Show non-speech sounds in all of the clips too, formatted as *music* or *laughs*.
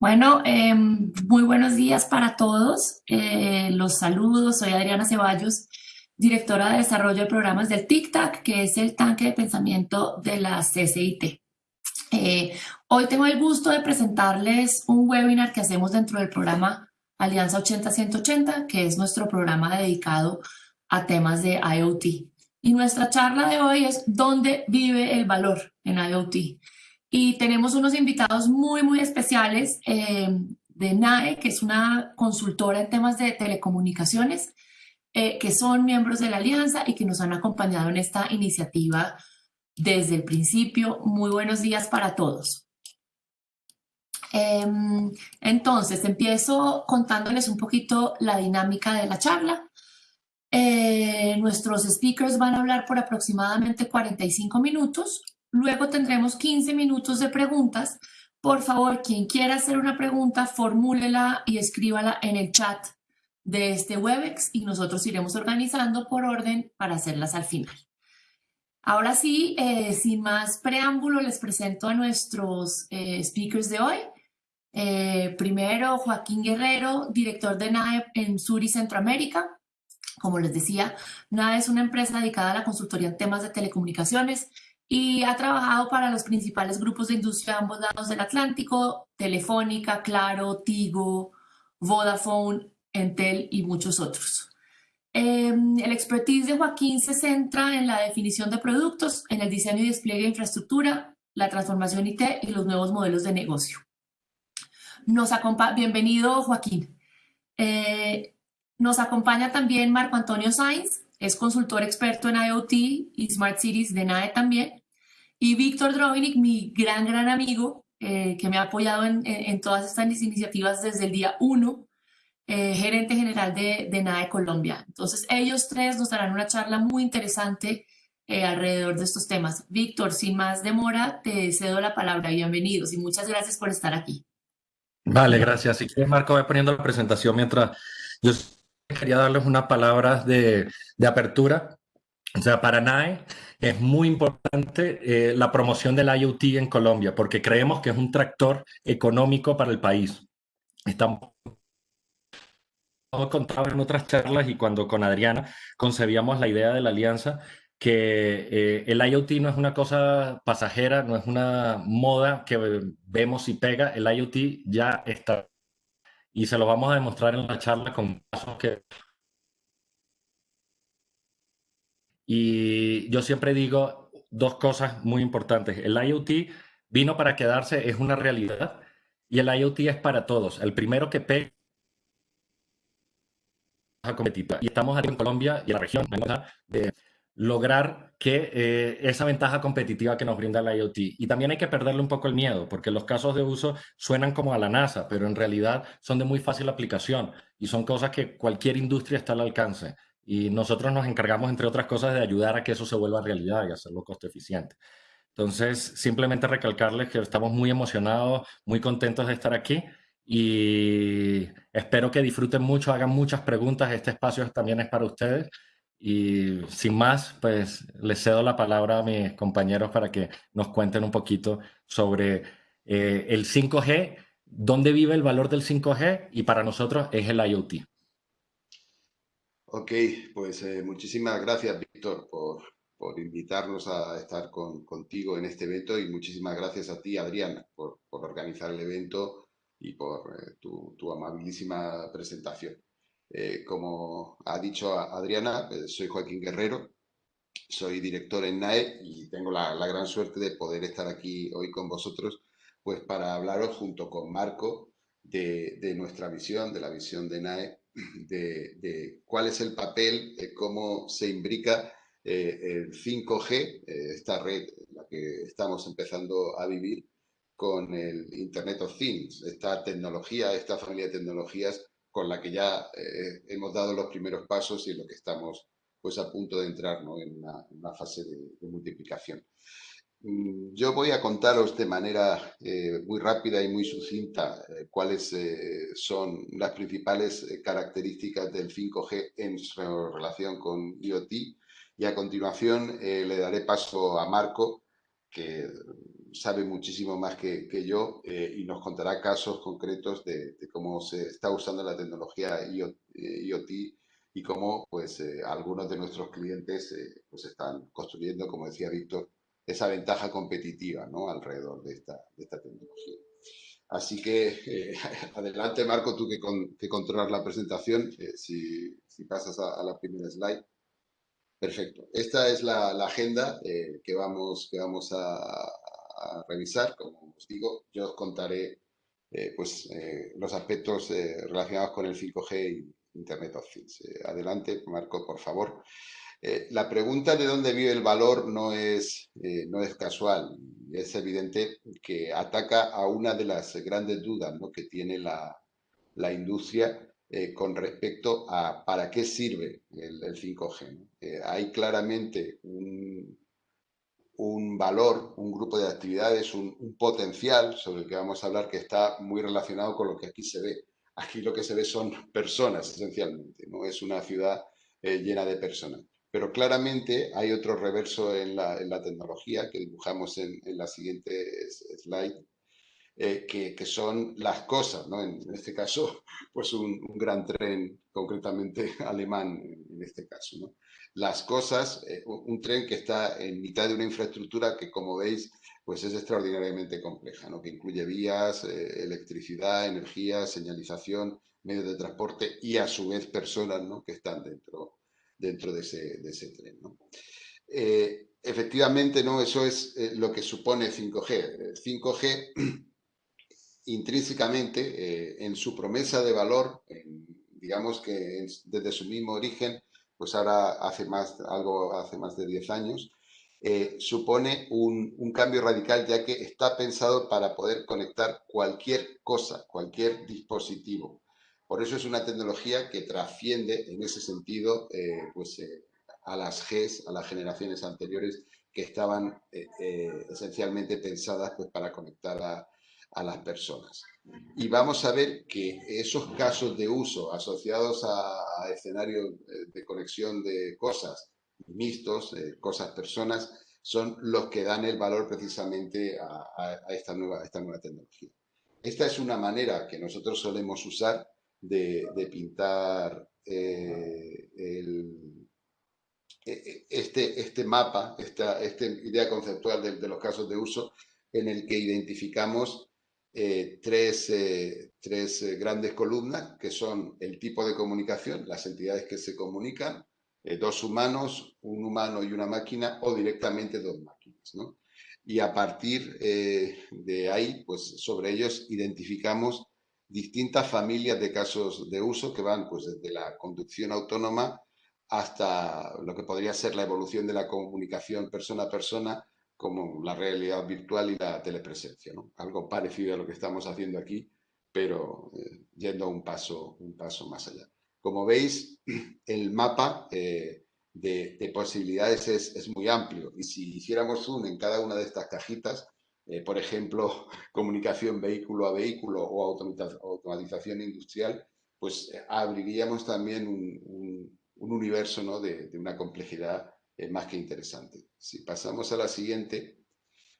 Bueno, eh, muy buenos días para todos. Eh, los saludos, soy Adriana Ceballos, directora de desarrollo de programas del TICTAC, que es el tanque de pensamiento de la CCIT. Eh, hoy tengo el gusto de presentarles un webinar que hacemos dentro del programa Alianza 80-180, que es nuestro programa dedicado a temas de IoT. Y nuestra charla de hoy es ¿Dónde vive el valor en IoT? Y tenemos unos invitados muy, muy especiales eh, de NAE, que es una consultora en temas de telecomunicaciones, eh, que son miembros de la alianza y que nos han acompañado en esta iniciativa desde el principio. Muy buenos días para todos. Em, entonces, empiezo contándoles un poquito la dinámica de la charla. Eh, nuestros speakers van a hablar por aproximadamente 45 minutos Luego tendremos 15 minutos de preguntas. Por favor, quien quiera hacer una pregunta, formúlela y escríbala en el chat de este Webex y nosotros iremos organizando por orden para hacerlas al final. Ahora sí, eh, sin más preámbulo, les presento a nuestros eh, speakers de hoy. Eh, primero, Joaquín Guerrero, director de NAE en Sur y Centroamérica. Como les decía, NAE es una empresa dedicada a la consultoría en temas de telecomunicaciones y ha trabajado para los principales grupos de industria a ambos lados del Atlántico, Telefónica, Claro, Tigo, Vodafone, Entel y muchos otros. Em, el expertise de Joaquín se centra en la definición de productos, en el diseño y despliegue de infraestructura, la transformación IT y los nuevos modelos de negocio. Nos bienvenido Joaquín. Eh, nos acompaña también Marco Antonio Sainz, es consultor experto en IoT y Smart Cities de NAE también. Y Víctor Drovinic, mi gran, gran amigo, eh, que me ha apoyado en, todas estas iniciativas desde el día 1, eh, gerente general de, de NAE Colombia. Entonces, ellos tres nos darán una charla muy interesante eh, alrededor de estos temas. Víctor, sin más demora, te cedo la palabra. Bienvenidos y muchas gracias por estar aquí. Vale, gracias. Si quieres, Marco, voy poniendo la presentación mientras yo quería darles unas palabras de, de apertura. O sea, para NAE es muy importante eh, la promoción del IoT en Colombia, porque creemos que es un tractor económico para el país. Estamos contado en otras charlas y cuando con Adriana concebíamos la idea de la alianza, que eh, el IoT no es una cosa pasajera, no es una moda que vemos y pega, el IoT ya está. Y se lo vamos a demostrar en la charla con casos que Y yo siempre digo dos cosas muy importantes. El IoT vino para quedarse, es una realidad, y el IoT es para todos. El primero que pega competitiva. Y estamos aquí en Colombia y en la región de lograr que eh, esa ventaja competitiva que nos brinda el IoT. Y también hay que perderle un poco el miedo, porque los casos de uso suenan como a la NASA, pero en realidad son de muy fácil aplicación y son cosas que cualquier industria está al alcance y nosotros nos encargamos, entre otras cosas, de ayudar a que eso se vuelva realidad y hacerlo costo eficiente. Entonces, simplemente recalcarles que estamos muy emocionados, muy contentos de estar aquí y espero que disfruten mucho, hagan muchas preguntas. Este espacio también es para ustedes. Y sin más, pues les cedo la palabra a mis compañeros para que nos cuenten un poquito sobre eh, el 5G, dónde vive el valor del 5G y para nosotros es el IoT. Ok, pues eh, muchísimas gracias, Víctor, por, invitarnos a estar contigo en este evento y muchísimas gracias a ti, Adriana, por, organizar el evento y por eh, tu, amabilísima presentación. Eh, como ha dicho Adriana, soy Joaquín Guerrero, soy director en NAE y tengo la, gran suerte de poder estar aquí hoy con vosotros pues para hablaros junto con Marco de, de nuestra visión, de la visión de NAE de, cuál es el papel, cómo se imbrica eh, el 5G, eh, esta red en la que estamos empezando a vivir, con el Internet of Things, esta tecnología, esta familia de tecnologías con la que ya eh, hemos dado los primeros pasos y en lo que estamos pues a punto de entrar en, una, fase de multiplicación. Mm, yo voy a contaros de manera eh, muy rápida y muy sucinta eh, cuáles eh, son las principales características del 5G en su relación con IoT. Y a continuación le daré paso a Marco que sabe muchísimo más que, yo eh, y nos contará casos concretos de, cómo se está usando la tecnología IoT, y cómo pues, algunos de nuestros clientes pues están construyendo, como decía Víctor, esa ventaja competitiva ¿no? alrededor de esta, de esta tecnología. Así que *laughs* adelante Marco, tú que, que controlas la presentación, si, si, pasas a, a la primera slide. Perfecto. Esta es la, agenda eh, que vamos, que vamos a, revisar. Como os digo, yo os contaré eh, pues, eh, los aspectos relacionados con el 5G y Internet of Things. adelante, Marco, por favor. La pregunta de dónde vive el valor no es, no es casual. Es evidente que ataca a una de las grandes dudas que tiene la, la industria eh, con respecto a para qué sirve el, 5G. Eh, hay claramente un, valor, un grupo de actividades, un, potencial sobre el que vamos a hablar que está muy relacionado con lo que aquí se ve. Aquí lo que se ve son personas, esencialmente, no es una ciudad eh, llena de personas. Pero claramente hay otro reverso en la, tecnología que dibujamos en, en la siguiente slide, eh, que, son las cosas, ¿no? En, este caso, *laughs* pues un, gran tren, concretamente *laughs* alemán en este caso, ¿no? Las cosas, eh, un tren que está en mitad de una infraestructura que, como veis, pues es extraordinariamente compleja, ¿no? Que incluye vías, eh, electricidad, energía, señalización, medios de transporte y, a su vez, personas, ¿no? Que están dentro, dentro de, ese, tren, ¿no? efectivamente, ¿no? Eso es lo que supone 5G. 5G *clears throat* intrínsecamente eh, en su promesa de valor, digamos que desde su mismo origen, pues ahora hace más, algo hace más de 10 años, eh, supone un, cambio radical ya que está pensado para poder conectar cualquier cosa, cualquier dispositivo. Por eso es una tecnología que trasciende en ese sentido eh, pues, a las Gs, a las generaciones anteriores que estaban esencialmente pensadas pues, para conectar a, a las personas. Y vamos a ver que esos casos de uso asociados a, escenarios eh, de conexión de cosas mixtos, eh, cosas, personas, son los que dan el valor precisamente a, esta, nueva, esta nueva tecnología. Esta es una manera que nosotros solemos usar de, pintar eh, este, este mapa, esta, esta idea conceptual de, los casos de uso en el que identificamos eh, tres, eh, tres grandes columnas que son el tipo de comunicación, las entidades que se comunican, dos humanos, un humano y una máquina o directamente dos máquinas. ¿no? Y a partir de ahí, pues sobre ellos identificamos distintas familias de casos de uso que van pues desde la conducción autónoma hasta lo que podría ser la evolución de la comunicación persona a persona como la realidad virtual y la telepresencia, ¿no? Algo parecido a lo que estamos haciendo aquí, pero eh, yendo un paso, un paso más allá. Como veis, *clears throat* el mapa eh, de, posibilidades es, muy amplio y si hiciéramos zoom en cada una de estas cajitas, eh, por ejemplo, *laughs* comunicación vehículo a vehículo o automatización industrial, pues abriríamos también un, universo ¿no? de, de una complejidad más que interesante. Si pasamos a la siguiente,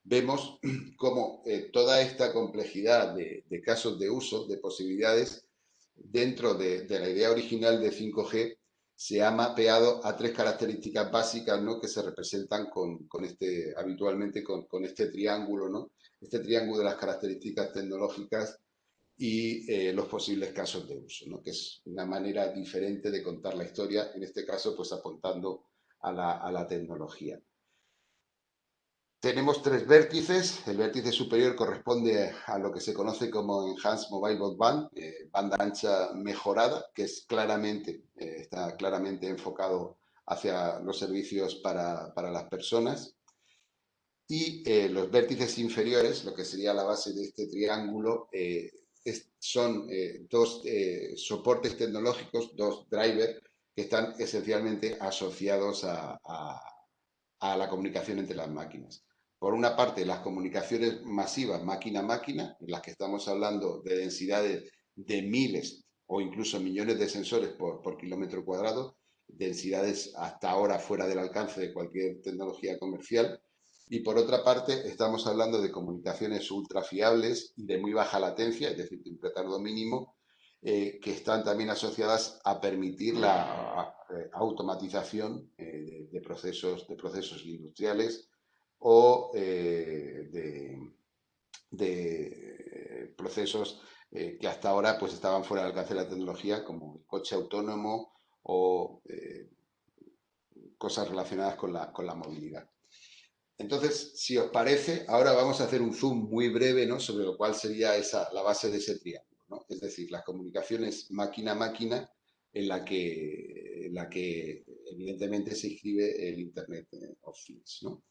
vemos *clears throat* cómo eh, toda esta complejidad de, casos de uso, de posibilidades, dentro de, la idea original de 5G, se ha mapeado a tres características básicas ¿no? que se representan con, este, habitualmente con, este triángulo, ¿no? este triángulo de las características tecnológicas y eh, los posibles casos de uso, ¿no? que es una manera diferente de contar la historia, en este caso pues apuntando a la, tecnología. Tenemos tres vértices. El vértice superior corresponde a lo que se conoce como Enhanced Mobile Broadband, eh, banda ancha mejorada, que es claramente, eh, está claramente enfocado hacia los servicios para, las personas. Y eh, los vértices inferiores, lo que sería la base de este triángulo, son dos soportes tecnológicos, dos drivers, que están esencialmente asociados a, la comunicación entre las máquinas. Por una parte, las comunicaciones masivas máquina-máquina, en las que estamos hablando de densidades de miles o incluso millones de sensores por, por kilómetro cuadrado, densidades hasta ahora fuera del alcance de cualquier tecnología comercial. Y por otra parte, estamos hablando de comunicaciones ultra fiables y de muy baja latencia, es decir, de un retardo mínimo, eh, que están también asociadas a permitir la automatización de, procesos, de procesos industriales o de, de procesos eh, que hasta ahora pues estaban fuera del alcance de la tecnología, como el coche autónomo o eh, cosas relacionadas con la, con la movilidad. Entonces, si os parece, ahora vamos a hacer un zoom muy breve ¿no? sobre lo cual sería esa, la base de ese triángulo. ¿no? Es decir, las comunicaciones máquina-máquina en la que, en la que evidentemente se inscribe el Internet of Things. ¿no?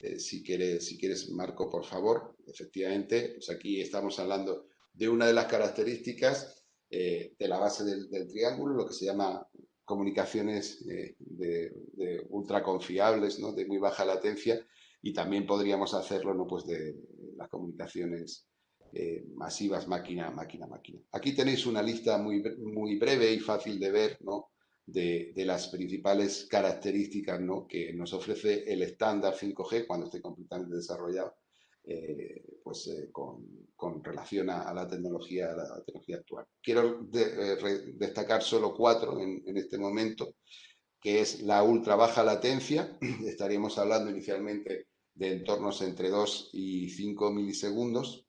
Eh, si, quieres, si quieres, Marco, por favor, efectivamente, pues aquí estamos hablando de una de las características eh, de la base del, triángulo, lo que se llama comunicaciones eh, ultra confiables, ¿no? de muy baja latencia, y también podríamos hacerlo ¿no? pues de las comunicaciones eh, masivas máquina, máquina, máquina. Aquí tenéis una lista muy, muy breve y fácil de ver ¿no? De, las principales características ¿no? que nos ofrece el estándar 5G cuando esté completamente desarrollado eh, pues, eh, con, con, relación a, la tecnología, la tecnología actual. Quiero eh, destacar solo cuatro en, en, este momento, que es la ultra baja latencia, *clears throat* estaríamos hablando inicialmente de entornos entre 2 y 5 milisegundos,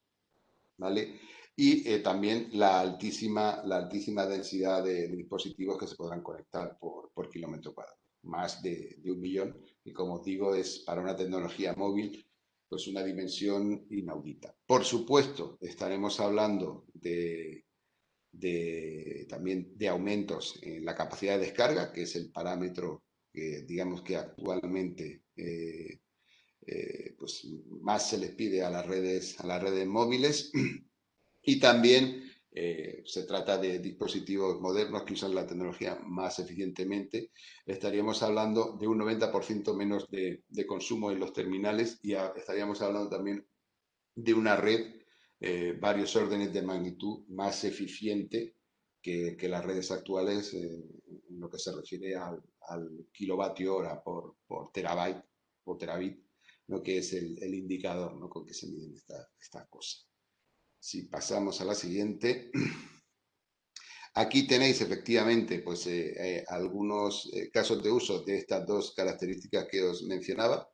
¿vale? Y también la altísima, la altísima densidad de, dispositivos que se podrán conectar por, por kilómetro cuadrado, más de, de un millón, y como os digo, es para una tecnología móvil pues una dimensión inaudita. Por supuesto, estaremos hablando de, también de aumentos en la capacidad de descarga, que es el parámetro que digamos que actualmente eh, eh, pues más se les pide a las redes, a las redes móviles y también eh, se trata de dispositivos modernos que usan la tecnología más eficientemente, estaríamos hablando de un 90% menos de, consumo en los terminales y estaríamos hablando también de una red eh, varios órdenes de magnitud más eficiente que, las redes actuales eh, en lo que se refiere al, kilovatio hora por, por terabyte o terabit, lo que es el, indicador ¿no? con que se miden estas esta cosas. Si pasamos a la siguiente. Aquí tenéis efectivamente pues, eh, eh, algunos eh, casos de uso de estas dos características que os mencionaba.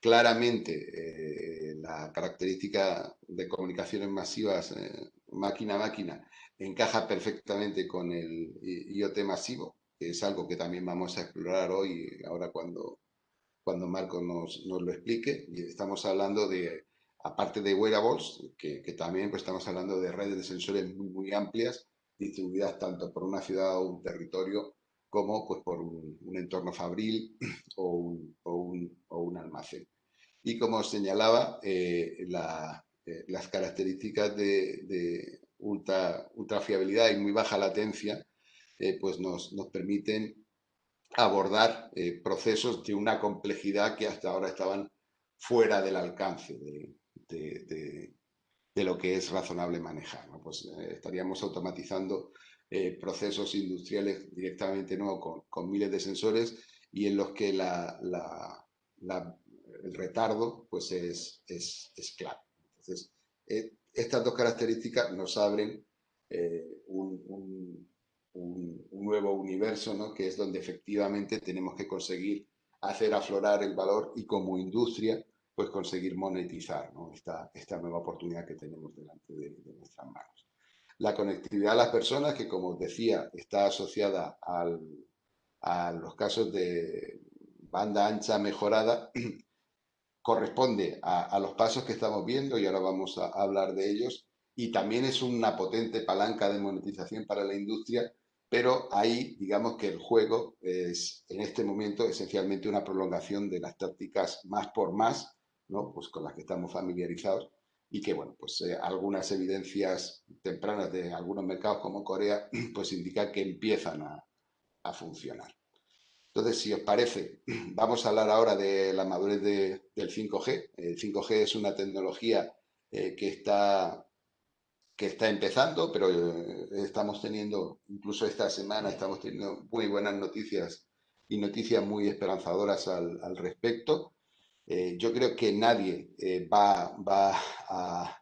Claramente la característica de comunicaciones masivas máquina a máquina encaja perfectamente con el IoT masivo, que es algo que también vamos a explorar hoy, ahora cuando, cuando Marco nos, nos lo explique. Estamos hablando de aparte de wearables, que, también pues, estamos hablando de redes de sensores muy, amplias, distribuidas tanto por una ciudad o un territorio como pues, por un, entorno fabril o un, almacén. Y como señalaba, eh, eh, las características de, ultra, ultra, fiabilidad y muy baja latencia eh, pues nos, nos, permiten abordar procesos de una complejidad que hasta ahora estaban fuera del alcance de, de, lo que es razonable manejar. Pues eh, estaríamos automatizando eh, procesos industriales directamente ¿no? Con, miles de sensores y en los que la, el retardo pues es, es, clave. Entonces, eh, estas dos características nos abren un, un, nuevo universo, ¿no? que es donde efectivamente tenemos que conseguir hacer aflorar el valor y como industria pues conseguir monetizar esta, esta nueva oportunidad que tenemos delante de, nuestras manos. La conectividad a las personas, que como os decía, está asociada al, a los casos de banda ancha mejorada, *clears throat* corresponde a, los pasos que estamos viendo y ahora vamos a, hablar de ellos y también es una potente palanca de monetización para la industria, pero ahí digamos que el juego es en este momento esencialmente una prolongación de las tácticas más por más pues con las que estamos familiarizados y que, bueno, pues eh, algunas evidencias tempranas de algunos mercados como Corea, *clears throat* pues indican que empiezan a, funcionar. Entonces, si os parece, *clears throat* vamos a hablar ahora de la madurez del 5G. El 5G es una tecnología eh, que, está, que está empezando, pero eh, estamos teniendo, incluso esta semana, estamos teniendo muy buenas noticias y noticias muy esperanzadoras al respecto. Yo creo que nadie va, va a,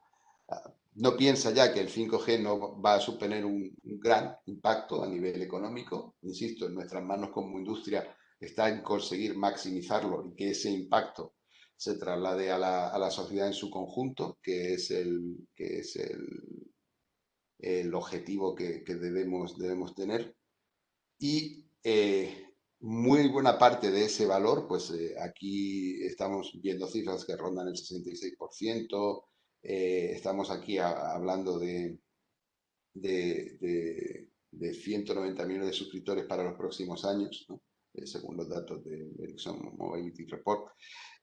no piensa ya que el 5G no va a suponer un, gran impacto a nivel económico. Insisto, en nuestras manos como industria está en conseguir maximizarlo y que ese impacto se traslade a la, sociedad en su conjunto, que es el, que es el, el objetivo que, debemos, debemos tener. Y eh, muy buena parte de ese valor, pues eh, aquí estamos viendo cifras que rondan el 66%, eh, estamos aquí hablando de, de, 190 millones de suscriptores para los próximos años, según los datos de Ericsson Mobility Report.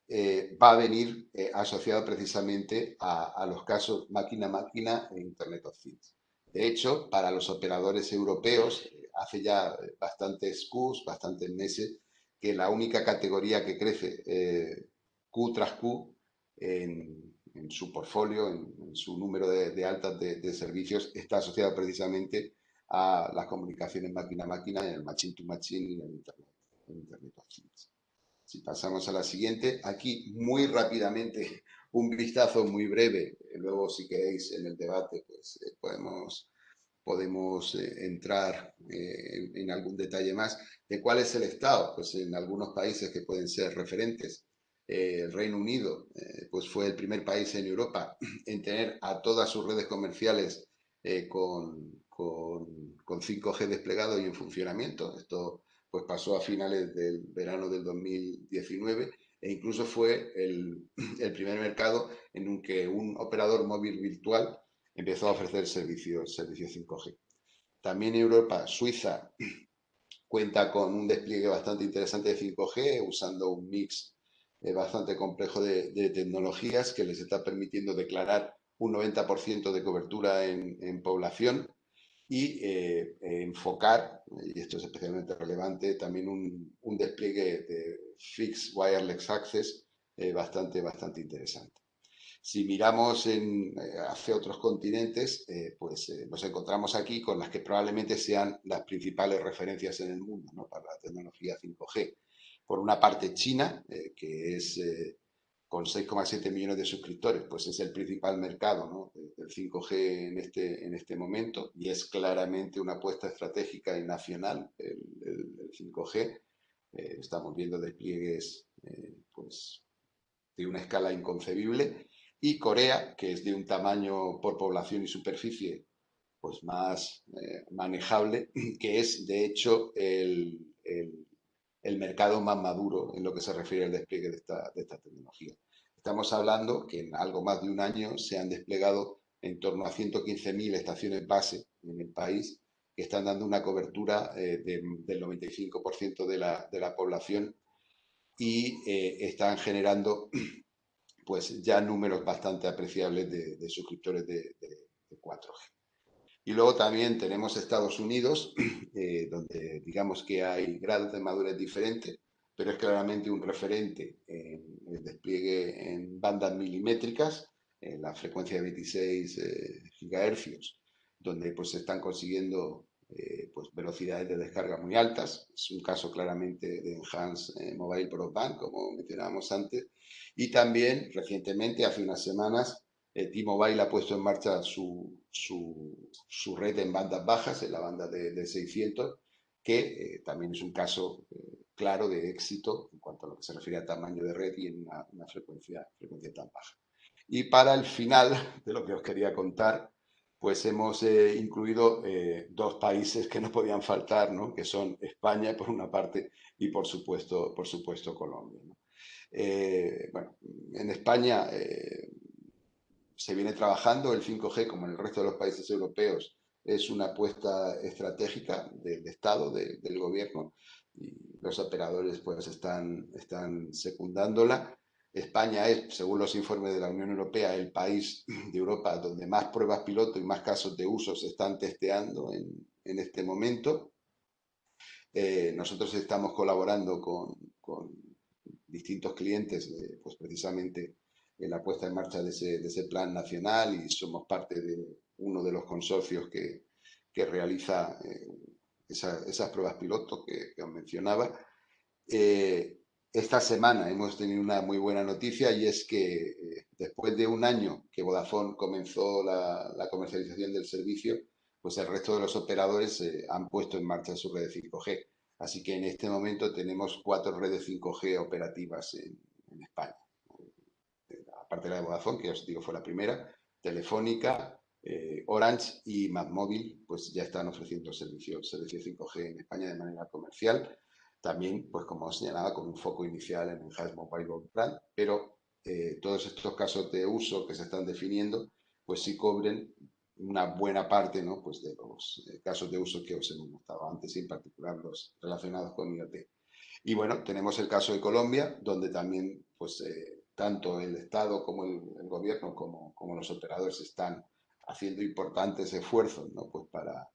Eh, va a venir eh, asociado precisamente a, los casos máquina-máquina e Internet of Things. De hecho, para los operadores europeos, eh, hace ya bastantes Qs, bastantes meses, que la única categoría que crece Q tras Q en, su portfolio, en, su número de, altas de, servicios, está asociado precisamente a las comunicaciones máquina-máquina, en el machine-to-machine y en Internet, en Internet of Things. Si pasamos a la siguiente, aquí muy rápidamente un vistazo muy breve, luego si queréis en el debate pues eh, podemos, podemos eh, entrar eh, en, algún detalle más de cuál es el estado, pues en algunos países que pueden ser referentes. el Reino Unido pues fue el primer país en Europa *clears throat* en tener a todas sus redes comerciales con, con, con 5G desplegado y en funcionamiento. Esto pues pasó a finales del verano del 2019 e incluso fue *clears throat* el, primer mercado en un que un operador móvil virtual empezó a ofrecer servicios, servicios 5G. También Europa, Suiza *clears throat* cuenta con un despliegue bastante interesante de 5G, usando un mix eh, bastante complejo de, tecnologías que les está permitiendo declarar un 90% de cobertura en población y eh, enfocar, y esto es especialmente relevante, también un, un despliegue de Fixed Wireless Access eh, bastante, bastante interesante. Si miramos en, eh, hacia otros continentes, pues nos encontramos aquí con las que probablemente sean las principales referencias en el mundo ¿no? para la tecnología 5G. Por una parte, China, que es con 6,7 millones de suscriptores, pues es el principal mercado del 5G en este, en este momento y es claramente una apuesta estratégica y nacional el, 5G. Eh, estamos viendo despliegues eh, pues, de una escala inconcebible y Corea, que es de un tamaño por población y superficie pues más eh, manejable, *laughs* que es de hecho el, el mercado más maduro en lo que se refiere al despliegue de esta, tecnología. Estamos hablando que en algo más de un año se han desplegado en torno a 115.000 estaciones base en el país que están dando una cobertura eh, del 95% de la, de la, población y eh, están generando *clears throat* pues ya números bastante apreciables de, suscriptores de 4G. Y luego también tenemos Estados Unidos, *clears throat* eh, donde digamos que hay grados de madurez diferentes, pero es claramente un referente en el despliegue en bandas milimétricas, en la frecuencia de 26 eh, gigahercios, donde pues se están consiguiendo eh, pues, velocidades de descarga muy altas. Es un caso claramente de Enhanced Mobile Broadband, como mencionábamos antes. Y también recientemente, hace unas semanas, eh, T-Mobile ha puesto en marcha su, su, red en bandas bajas, en la banda de, 600, que eh, también es un caso eh, claro de éxito en cuanto a lo que se refiere a tamaño de red y en una, frecuencia, frecuencia tan baja. Y para el final de lo que os quería contar, pues hemos incluido dos países que no podían faltar, ¿no? que son España por una parte y por supuesto, por supuesto Colombia. bueno, en España se viene trabajando, el 5G, como en el resto de los países europeos, es una apuesta estratégica del Estado, del gobierno, y los operadores pues están, están secundándola. España es, según los informes de la Unión Europea, el país de Europa donde más pruebas piloto y más casos de uso se están testeando en, este momento. Eh, nosotros estamos colaborando con, distintos clientes, pues precisamente en la puesta en marcha de ese, plan nacional y somos parte de uno de los consorcios que, realiza eh, esas pruebas pilotos que, os mencionaba. Eh, esta semana hemos tenido una muy buena noticia y es que eh, después de un año que Vodafone comenzó la, comercialización del servicio, pues el resto de los operadores eh, han puesto en marcha su red de 5G. Así que en este momento tenemos cuatro redes 5G operativas en, España. Aparte de la de Vodafone, que ya os digo fue la primera, Telefónica, eh, Orange y MadMóvil, pues ya están ofreciendo servicios servicio 5G en España de manera comercial también, pues como señalaba, con un foco inicial en el Mobile Broadband, pero eh, todos estos casos de uso que se están definiendo, pues sí cobren una buena parte ¿no? pues de los eh, casos de uso que os hemos mostrado antes, en particular los relacionados con IoT. Y bueno, tenemos el caso de Colombia, donde también pues, eh, tanto el Estado como el, gobierno como, como, los operadores están haciendo importantes esfuerzos ¿no? pues para,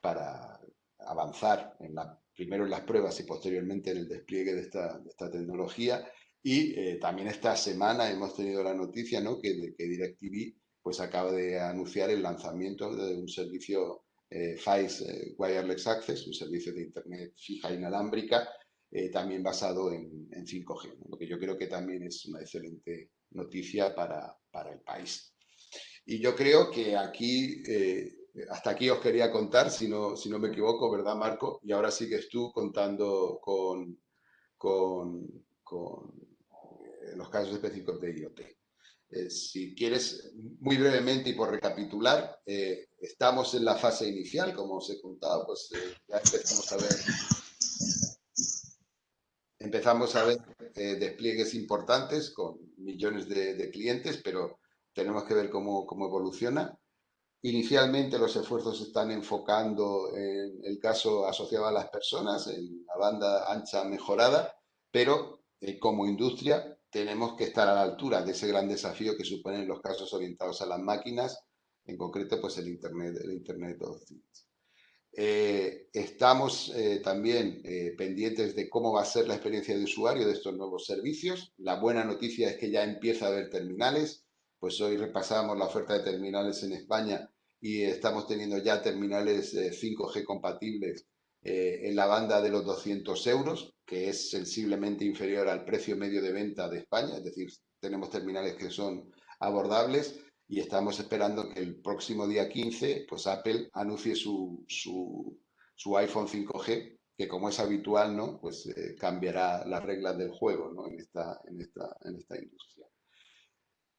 para avanzar en la primero en las pruebas y posteriormente en el despliegue de esta, tecnología. Y eh, también esta semana hemos tenido la noticia ¿no? que, DirecTV pues, acaba de anunciar el lanzamiento de un servicio eh, eh Wireless Access, un servicio de Internet fija inalámbrica, eh, también basado en, 5G, lo que yo creo que también es una excelente noticia para, para el país. Y yo creo que aquí hasta aquí os quería contar, si no, si no me equivoco, ¿verdad, Marco? Y ahora sigues tú contando con, con, eh, los casos específicos de IoT. Eh, si quieres, muy brevemente y por recapitular, eh, estamos en la fase inicial, como os he contado, pues ya empezamos a ver, empezamos a ver despliegues importantes con millones de, de, clientes, pero tenemos que ver cómo, cómo evoluciona. Inicialmente los esfuerzos se están enfocando en el caso asociado a las personas, en la banda ancha mejorada, pero eh, como industria tenemos que estar a la altura de ese gran desafío que suponen los casos orientados a las máquinas, en concreto pues el Internet, el Internet of Things. Eh, estamos eh, también pendientes de cómo va a ser la experiencia de usuario de estos nuevos servicios. La buena noticia es que ya empieza a haber terminales, pues hoy repasamos la oferta de terminales en España y estamos teniendo ya terminales 5G compatibles eh, en la banda de los 200 euros, que es sensiblemente inferior al precio medio de venta de España, es decir, tenemos terminales que son abordables y estamos esperando que el próximo día 15, pues Apple anuncie su, su, iPhone 5G, que como es habitual, ¿no? Pues eh, cambiará las reglas del juego, ¿no? En esta, en esta, en esta industria.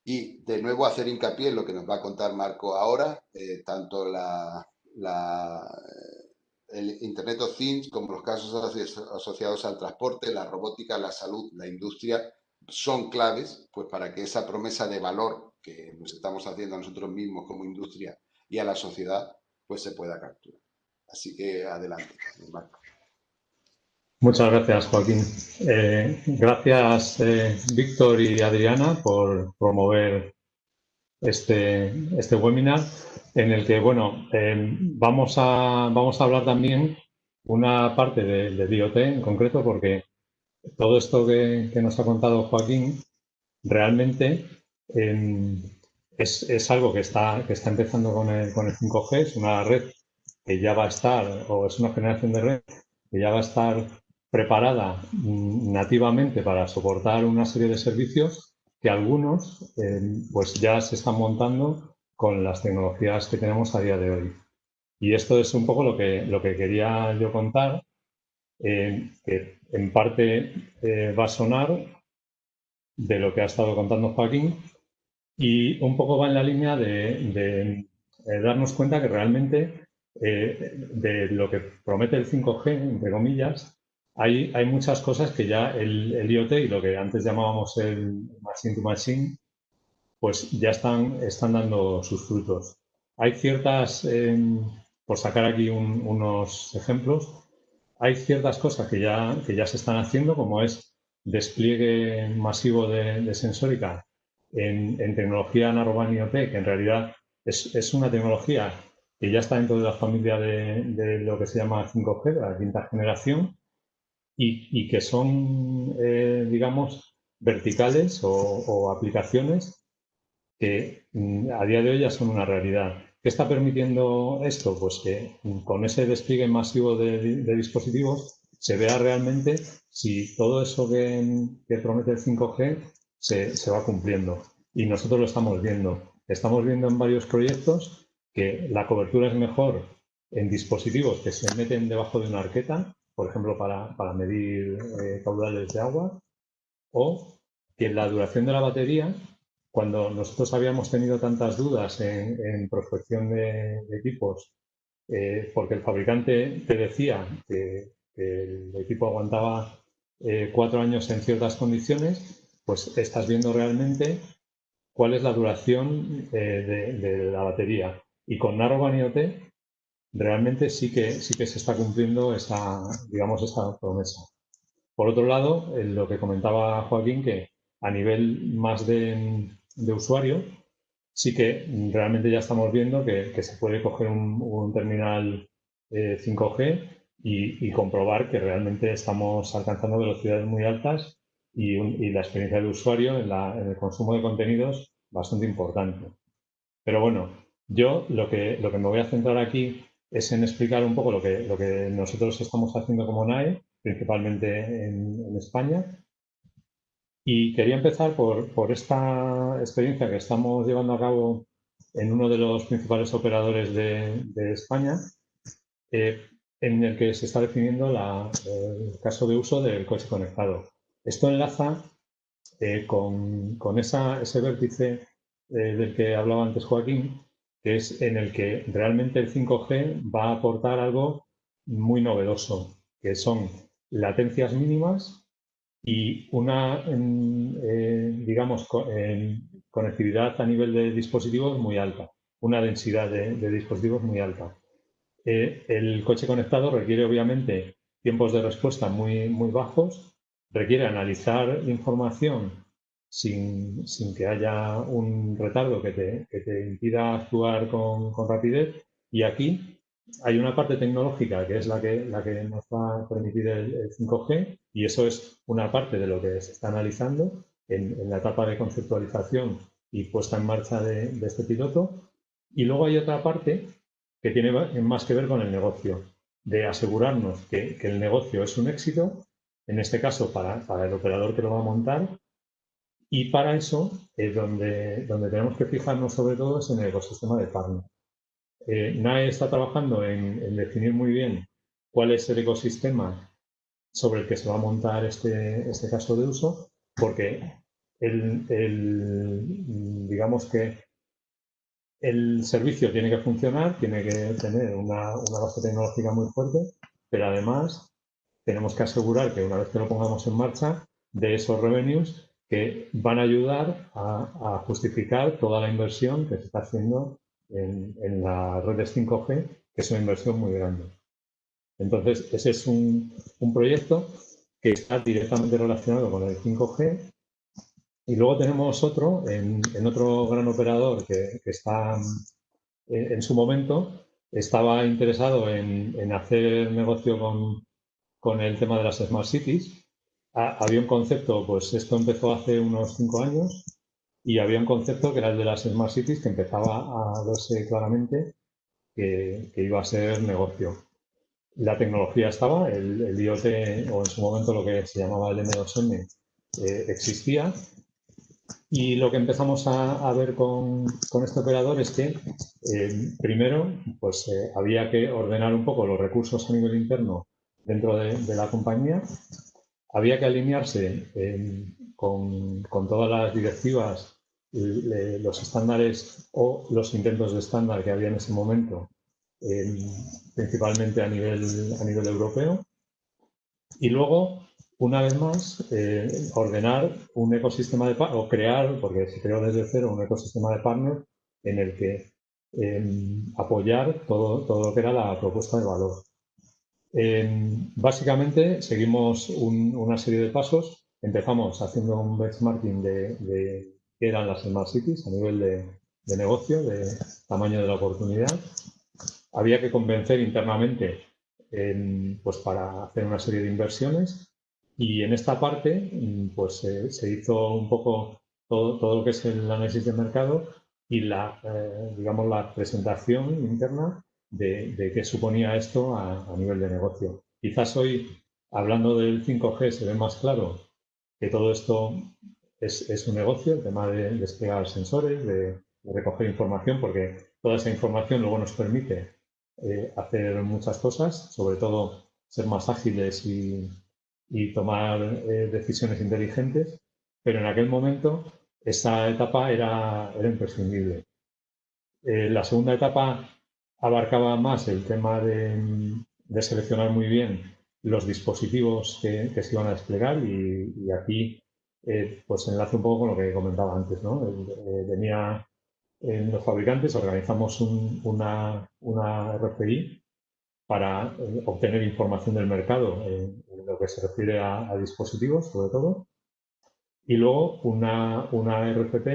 Y de nuevo hacer hincapié en lo que nos va a contar Marco ahora, eh, tanto la, eh, el Internet of Things como los casos asociados al transporte, la robótica, la salud, la industria, son claves pues, para que esa promesa de valor que nos estamos haciendo a nosotros mismos como industria y a la sociedad, pues se pueda capturar. Así que adelante, Marco. Muchas gracias, Joaquín. Eh, gracias, eh, Víctor y Adriana, por promover este, este webinar en el que, bueno, eh, vamos, a, vamos a hablar también una parte de, de en concreto, porque todo esto que, nos ha contado Joaquín realmente es, es, algo que está, que está empezando con el, con el 5G, es una red que ya va a estar, o es una generación de red que ya va a estar preparada mm, nativamente para soportar una serie de servicios que algunos eh, pues ya se están montando con las tecnologías que tenemos a día de hoy. Y esto es un poco lo que, lo que quería yo contar, eh, que en parte eh, va a sonar de lo que ha estado contando Joaquín y un poco va en la línea de, darnos cuenta que realmente de lo que promete el 5G, entre comillas, hay, muchas cosas que ya el, IoT y lo que antes llamábamos el machine to machine, pues ya están, están dando sus frutos. Hay ciertas, em, por sacar aquí unos ejemplos, hay ciertas cosas que ya, que ya se están haciendo, como es despliegue masivo de, sensórica en, tecnología Narrowband IoT, que en realidad es, una tecnología que ya está dentro de la familia de, de lo que se llama 5G, de la quinta generación, y, que son, eh, digamos, verticales o, aplicaciones que mm, a día de hoy ya son una realidad. ¿Qué está permitiendo esto? Pues que mm, con ese despliegue masivo de, dispositivos se vea realmente si todo eso que, promete el 5G se, va cumpliendo. Y nosotros lo estamos viendo. Estamos viendo en varios proyectos que la cobertura es mejor en dispositivos que se meten debajo de una arqueta, por ejemplo, para, medir eh, caudales de agua, o que la duración de la batería, cuando nosotros habíamos tenido tantas dudas en, prospección de, equipos, eh, porque el fabricante te decía que, el equipo aguantaba eh, cuatro años en ciertas condiciones, pues estás viendo realmente cuál es la duración de, de, la batería. Y con Narrowband IoT realmente sí que, sí que se está cumpliendo esa, digamos, esa promesa. Por otro lado, lo que comentaba Joaquín, que a nivel más de, usuario, sí que realmente ya estamos viendo que, se puede coger un, terminal 5G eh, y, comprobar que realmente estamos alcanzando velocidades muy altas y, la experiencia de usuario en, en, el consumo de contenidos bastante importante. Pero bueno, yo lo que, lo que me voy a centrar aquí es en explicar un poco lo que, lo que nosotros estamos haciendo como NAE, principalmente en, España. Y quería empezar por, por, esta experiencia que estamos llevando a cabo en uno de los principales operadores de, España, eh, en el que se está definiendo la, el caso de uso del coche conectado. Esto enlaza eh, con, con esa, ese vértice eh, del que hablaba antes Joaquín, es en el que realmente el 5G va a aportar algo muy novedoso, que son latencias mínimas y una, eh, digamos, conectividad a nivel de dispositivos muy alta, una densidad de, dispositivos muy alta. Eh, el coche conectado requiere obviamente tiempos de respuesta muy, muy bajos, requiere analizar información sin, que haya un retardo que te, impida actuar con, rapidez. Y aquí hay una parte tecnológica que es la que, la que nos va a permitir el, 5G y eso es una parte de lo que se está analizando en, la etapa de conceptualización y puesta en marcha de, este piloto. Y luego hay otra parte que tiene más que ver con el negocio, de asegurarnos que, el negocio es un éxito, en este caso para el operador que lo va a montar, y para eso, es donde, donde tenemos que fijarnos sobre todo es en el ecosistema de partner. Eh, NAE está trabajando en, definir muy bien cuál es el ecosistema sobre el que se va a montar este, este caso de uso, porque el, digamos que el servicio tiene que funcionar, tiene que tener una, una base tecnológica muy fuerte, pero además tenemos que asegurar que una vez que lo pongamos en marcha, de esos revenues que van a ayudar a, justificar toda la inversión que se está haciendo en, en las redes 5G, que es una inversión muy grande. Entonces, ese es un, proyecto que está directamente relacionado con el 5G. Y luego tenemos otro, en, otro gran operador que, está en, su momento, estaba interesado en, hacer negocio con el tema de las Smart Cities había un concepto, pues esto empezó hace unos cinco años y había un concepto que era el de las Smart Cities que empezaba a verse claramente que, iba a ser negocio. La tecnología estaba, el, IoT o en su momento lo que se llamaba el M2M eh, existía y lo que empezamos a, ver con, este operador es que eh, primero pues eh, había que ordenar un poco los recursos a nivel interno dentro de la compañía había que alinearse con, todas las directivas, los estándares o los intentos de estándar que había en ese momento, principalmente a nivel, a nivel europeo. Y luego, una vez más, eh, ordenar un ecosistema de o crear, porque se creó desde cero, un ecosistema de partners en el que apoyar todo, todo lo que era la propuesta de valor básicamente seguimos una serie de pasos. Empezamos haciendo un benchmarking de, de qué eran las Smart Cities a nivel de, negocio, de tamaño de la oportunidad. Había que convencer internamente pues para hacer una serie de inversiones y en esta parte pues se hizo un poco todo, todo, lo que es el análisis de mercado y la, eh, digamos, la presentación interna de, qué suponía esto a, nivel de negocio. Quizás hoy hablando del 5G se ve más claro que todo esto es, un negocio, el tema de desplegar sensores, de, recoger información, porque toda esa información luego nos permite eh, hacer muchas cosas, sobre todo ser más ágiles y, tomar eh, decisiones inteligentes, pero en aquel momento esa etapa era, era imprescindible. Eh, la segunda etapa abarcaba más el tema de, seleccionar muy bien los dispositivos que, se iban a desplegar y, aquí eh, pues enlace un poco con lo que comentaba antes. ¿no? venía en los fabricantes, organizamos una, una RFI para eh, obtener información del mercado en, lo que se refiere a, dispositivos, sobre todo. Y luego una, una RFP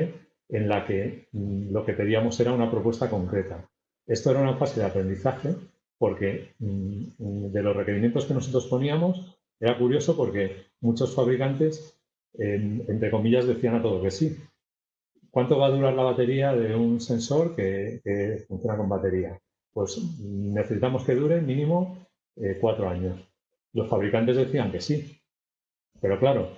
en la que mm, lo que pedíamos era una propuesta concreta. Esto era una fase de aprendizaje porque mm, de los requerimientos que nosotros poníamos era curioso porque muchos fabricantes, entre comillas, decían a todo que sí. ¿Cuánto va a durar la batería de un sensor que funciona con batería? pues necesitamos que dure mínimo eh, cuatro años. Los fabricantes decían que sí, pero claro,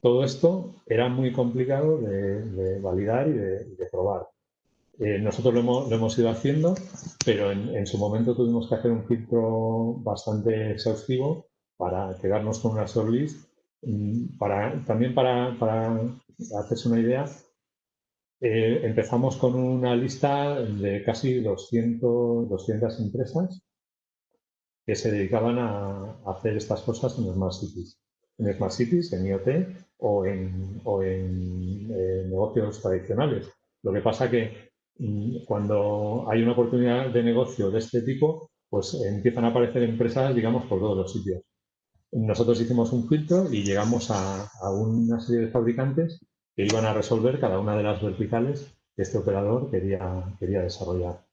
todo esto era muy complicado de, validar y de, probar. Eh, nosotros lo hemos, ido haciendo, pero en, su momento tuvimos que hacer un filtro bastante exhaustivo para quedarnos con una shortlist. Mm, para, también para, para hacerse una idea, eh, empezamos con una lista de casi 200, 200 empresas que se dedicaban a, hacer estas cosas en Smart Cities. En Smart Cities, en IoT o en, eh, negocios tradicionales. Lo que pasa que cuando hay una oportunidad de negocio de este tipo, pues empiezan a aparecer empresas, digamos, por todos los sitios. Nosotros hicimos un filtro y llegamos a una serie de fabricantes que iban a resolver cada una de las verticales que este operador quería, quería desarrollar.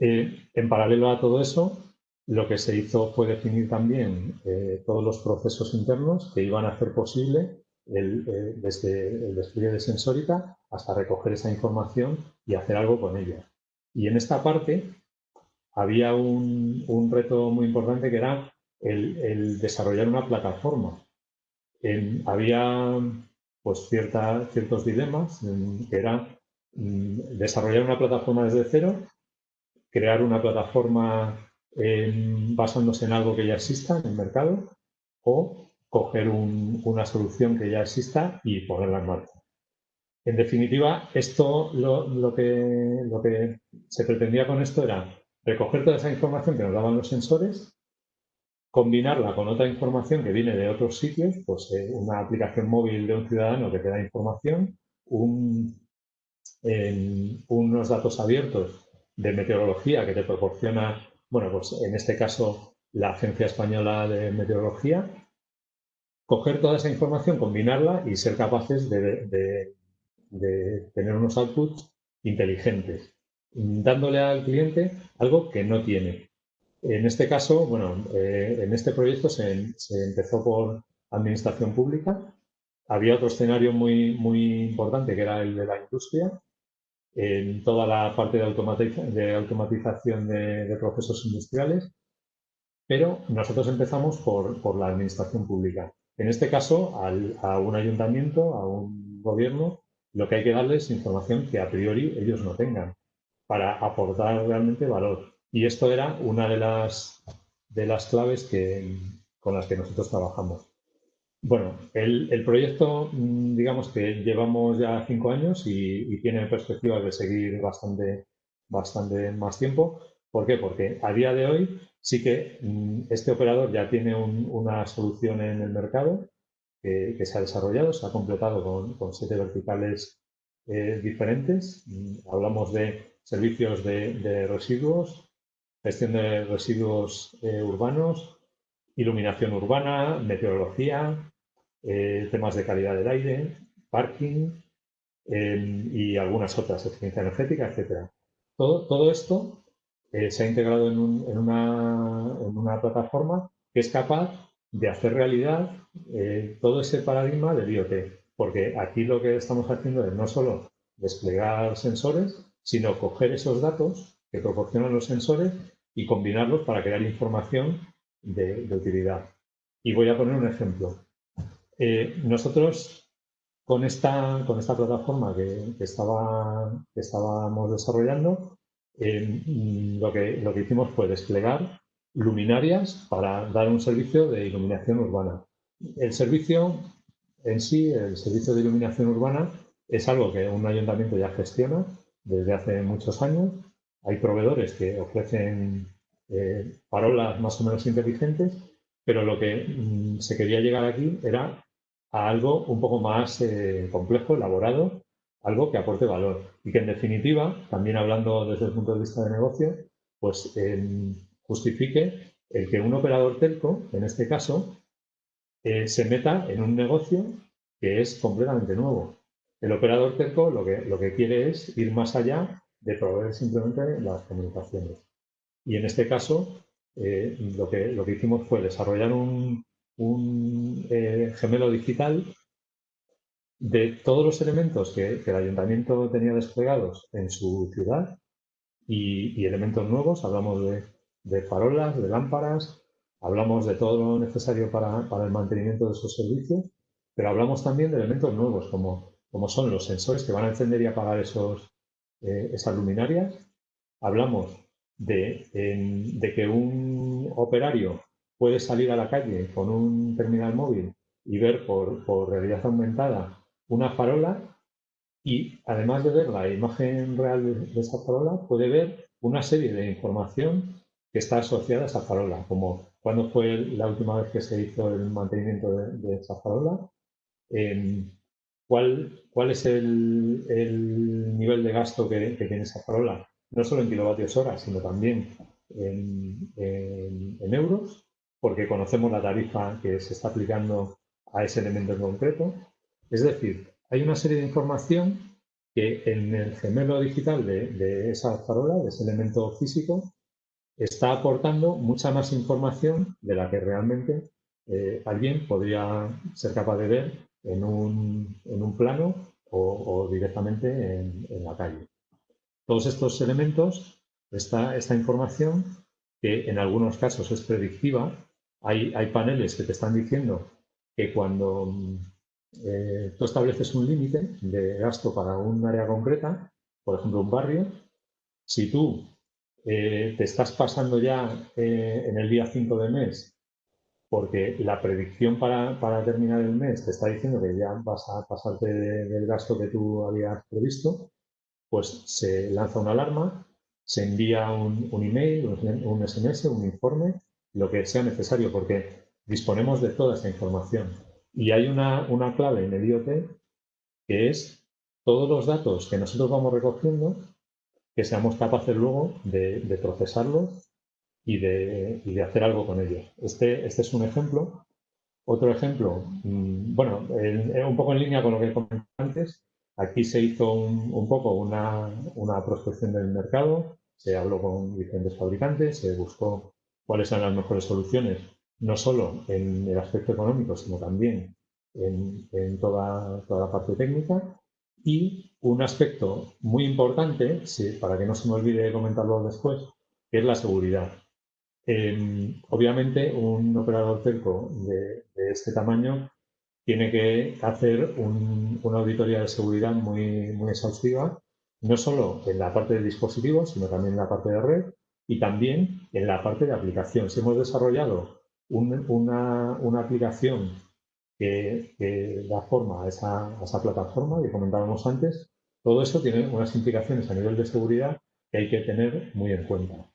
Eh, en paralelo a todo eso, lo que se hizo fue definir también eh, todos los procesos internos que iban a hacer posible el, desde el despliegue de sensórica hasta recoger esa información y hacer algo con ella. Y en esta parte había un, un reto muy importante que era el, el desarrollar una plataforma. había pues cierta, ciertos dilemas, que era mm, desarrollar una plataforma desde cero, crear una plataforma basándose en algo que ya exista en el mercado o coger una solución que ya exista y ponerla en marcha. En definitiva, esto lo, que, se pretendía con esto era recoger toda esa información que nos daban los sensores combinarla con otra información que viene de otros sitios, pues eh, una aplicación móvil de un ciudadano que te da información, unos datos abiertos de meteorología que te proporciona, bueno, pues en este caso la Agencia Española de Meteorología, coger toda esa información, combinarla y ser capaces de tener unos outputs inteligentes, dándole al cliente algo que no tiene. En este caso, bueno, eh, en este proyecto se, empezó por administración pública. Había otro escenario muy, muy importante que era el de la industria, en toda la parte de, automatización de, procesos industriales, pero nosotros empezamos por, la administración pública. En este caso, a un ayuntamiento, a un gobierno, lo que hay que darles es información que a priori ellos no tengan para aportar realmente valor. Y esto era una de las, de las claves que, con las que nosotros trabajamos. Bueno, el, proyecto, mm, digamos que llevamos ya cinco años y, tiene perspectivas de seguir bastante, bastante más tiempo. ¿Por qué? Porque a día de hoy sí que mm, este operador ya tiene una solución en el mercado que, se ha desarrollado, se ha completado con, siete verticales eh, diferentes. Mm, hablamos de servicios de residuos, gestión de residuos eh, urbanos, iluminación urbana, meteorología, eh, temas de calidad del aire, parking em, y algunas otras, eficiencia energética, etc. Todo, todo esto eh, se ha integrado en, una, en, una, plataforma que es capaz de hacer realidad todo ese paradigma del IoT, porque aquí lo que estamos haciendo es no solo desplegar sensores, sino coger esos datos que proporcionan los sensores y combinarlos para crear información de, utilidad. Y voy a poner un ejemplo. Eh, nosotros con esta, con esta plataforma que estábamos desarrollando, eh, lo, que, lo que hicimos fue desplegar luminarias para dar un servicio de iluminación urbana. El servicio en sí, el servicio de iluminación urbana, es algo que un ayuntamiento ya gestiona desde hace muchos años. Hay proveedores que ofrecen eh, parolas más o menos inteligentes, pero lo que mm, se quería llegar aquí era a algo un poco más eh, complejo, elaborado, algo que aporte valor y que en definitiva, también hablando desde el punto de vista de negocio, pues em, justifique el que un operador telco, en este caso, eh, se meta en un negocio que es completamente nuevo. El operador telco lo que, lo que quiere es ir más allá de proveer simplemente las comunicaciones. Y en este caso, eh, lo, que, lo que hicimos fue desarrollar un, eh, gemelo digital de todos los elementos que, el ayuntamiento tenía desplegados en su ciudad y, elementos nuevos. Hablamos de, de farolas, de lámparas, Hablamos de todo lo necesario para, el mantenimiento de esos servicios, pero hablamos también de elementos nuevos, como, como son los sensores que van a encender y apagar esos, eh, esas luminarias. Hablamos de, que un operario puede salir a la calle con un terminal móvil y ver por, por realidad aumentada una farola y además de ver la imagen real de, esa farola, puede ver una serie de información que está asociada a esa farola, como cuándo fue la última vez que se hizo el mantenimiento de, esa farola, em, ¿cuál, ¿cuál, es el, nivel de gasto que, tiene esa farola, no solo en kilovatios hora, sino también en, euros, porque conocemos la tarifa que se está aplicando a ese elemento en concreto. Es decir, hay una serie de información que en el gemelo digital de, esa farola, de ese elemento físico, está aportando mucha más información de la que realmente eh, alguien podría ser capaz de ver en un, plano o, directamente en, la calle. Todos estos elementos, esta, información, que en algunos casos es predictiva, hay paneles que te están diciendo que cuando eh, tú estableces un límite de gasto para un área concreta, por ejemplo un barrio, si tú eh, te estás pasando ya eh, en el día 5 del mes porque la predicción para, terminar el mes te está diciendo que ya vas a pasarte del gasto que tú habías previsto, pues se lanza una alarma, se envía un, email, un, SMS, un informe, lo que sea necesario, porque disponemos de toda esa información. Y hay una, una clave en el IoT que es todos los datos que nosotros vamos recogiendo que seamos capaces luego de, procesarlos y de, hacer algo con ellos. Este, este es un ejemplo. Otro ejemplo, mm, bueno, un poco en línea con lo que comenté antes, aquí se hizo un, poco una, prospección del mercado, se habló con diferentes fabricantes, se buscó cuáles eran las mejores soluciones, no solo en el aspecto económico, sino también en, toda, toda la parte técnica. Y un aspecto muy importante, para que no se me olvide comentarlo después, es la seguridad. Em, obviamente, un operador telco de, este tamaño tiene que hacer una auditoría de seguridad muy, muy exhaustiva, no solo en la parte de dispositivos, sino también en la parte de red y también en la parte de aplicación. Si hemos desarrollado una, una aplicación que, da forma a esa, plataforma que comentábamos antes, todo eso tiene unas implicaciones a nivel de seguridad que hay que tener muy en cuenta.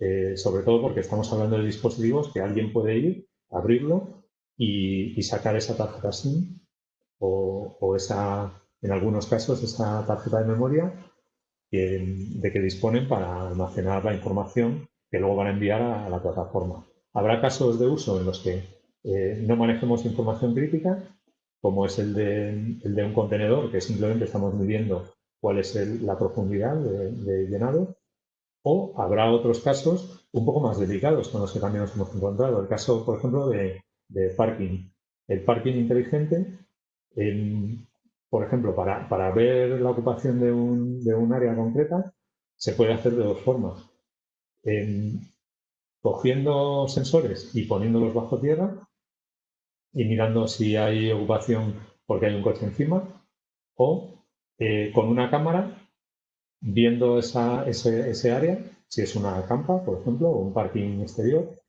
Eh, sobre todo porque estamos hablando de dispositivos que alguien puede ir, abrirlo y, sacar esa tarjeta SIM o, esa, en algunos casos, esa tarjeta de memoria de que disponen para almacenar la información que luego van a enviar a la plataforma. Habrá casos de uso en los que eh, no manejemos información crítica, como es el de, un contenedor, que simplemente estamos midiendo cuál es la profundidad de, llenado, o habrá otros casos un poco más delicados con los que también nos hemos encontrado. El caso, por ejemplo, de, parking. El parking inteligente, por ejemplo, para, ver la ocupación de un, área concreta, se puede hacer de dos formas. Cogiendo sensores y poniéndolos bajo tierra y mirando si hay ocupación porque hay un coche encima, o eh, con una cámara viendo ese, ese, área, si es una campa, por ejemplo, o un parking exterior,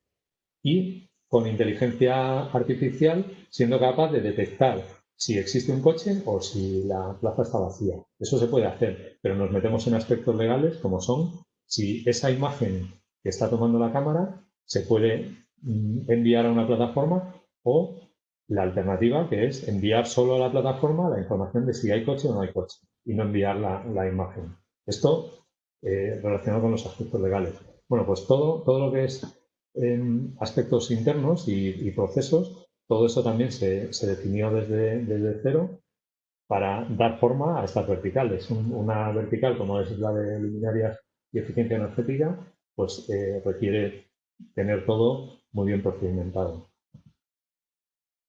y con inteligencia artificial siendo capaz de detectar si existe un coche o si la plaza está vacía. Eso se puede hacer, pero nos metemos en aspectos legales como son si esa imagen que está tomando la cámara se puede mm, enviar a una plataforma o la alternativa que es enviar solo a la plataforma la información de si hay coche o no hay coche y no enviar la, imagen. Esto eh, relacionado con los aspectos legales. Bueno, pues todo, todo lo que es em, aspectos internos y, procesos, todo eso también se, definió desde, desde, cero para dar forma a estas verticales. una vertical como es la de luminarias y eficiencia energética, pues eh, requiere tener todo muy bien procedimentado.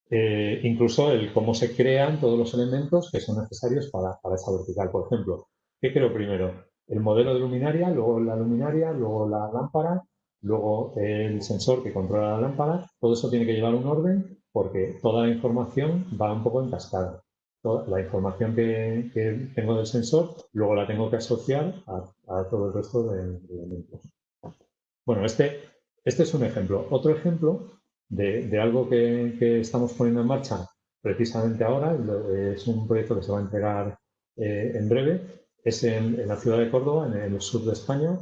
Eh, incluso el cómo se crean todos los elementos que son necesarios para, para, esa vertical. Por ejemplo, ¿qué creo primero? El modelo de luminaria, luego la luminaria, luego la lámpara, luego el sensor que controla la lámpara. Todo eso tiene que llevar un orden porque toda la información va un poco en cascada. la información que, tengo del sensor, luego la tengo que asociar a, todo el resto de, elementos. Bueno, este, este es un ejemplo. Otro ejemplo de, algo que, estamos poniendo en marcha precisamente ahora, es un proyecto que se va a entregar eh, en breve, es en, la ciudad de Córdoba, en el sur de España,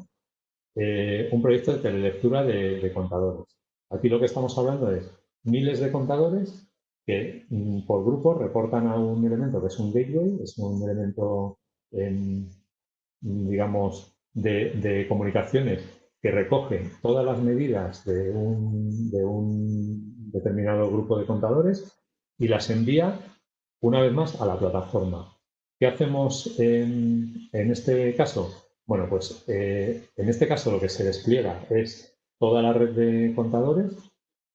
eh, un proyecto de telelectura de, contadores. Aquí lo que estamos hablando es miles de contadores que mm, por grupo reportan a un elemento que es un gateway, es un elemento, digamos, de comunicaciones que recoge todas las medidas de un, determinado grupo de contadores y las envía una vez más a la plataforma. ¿Qué hacemos en, este caso? Bueno, pues eh, en este caso lo que se despliega es toda la red de contadores,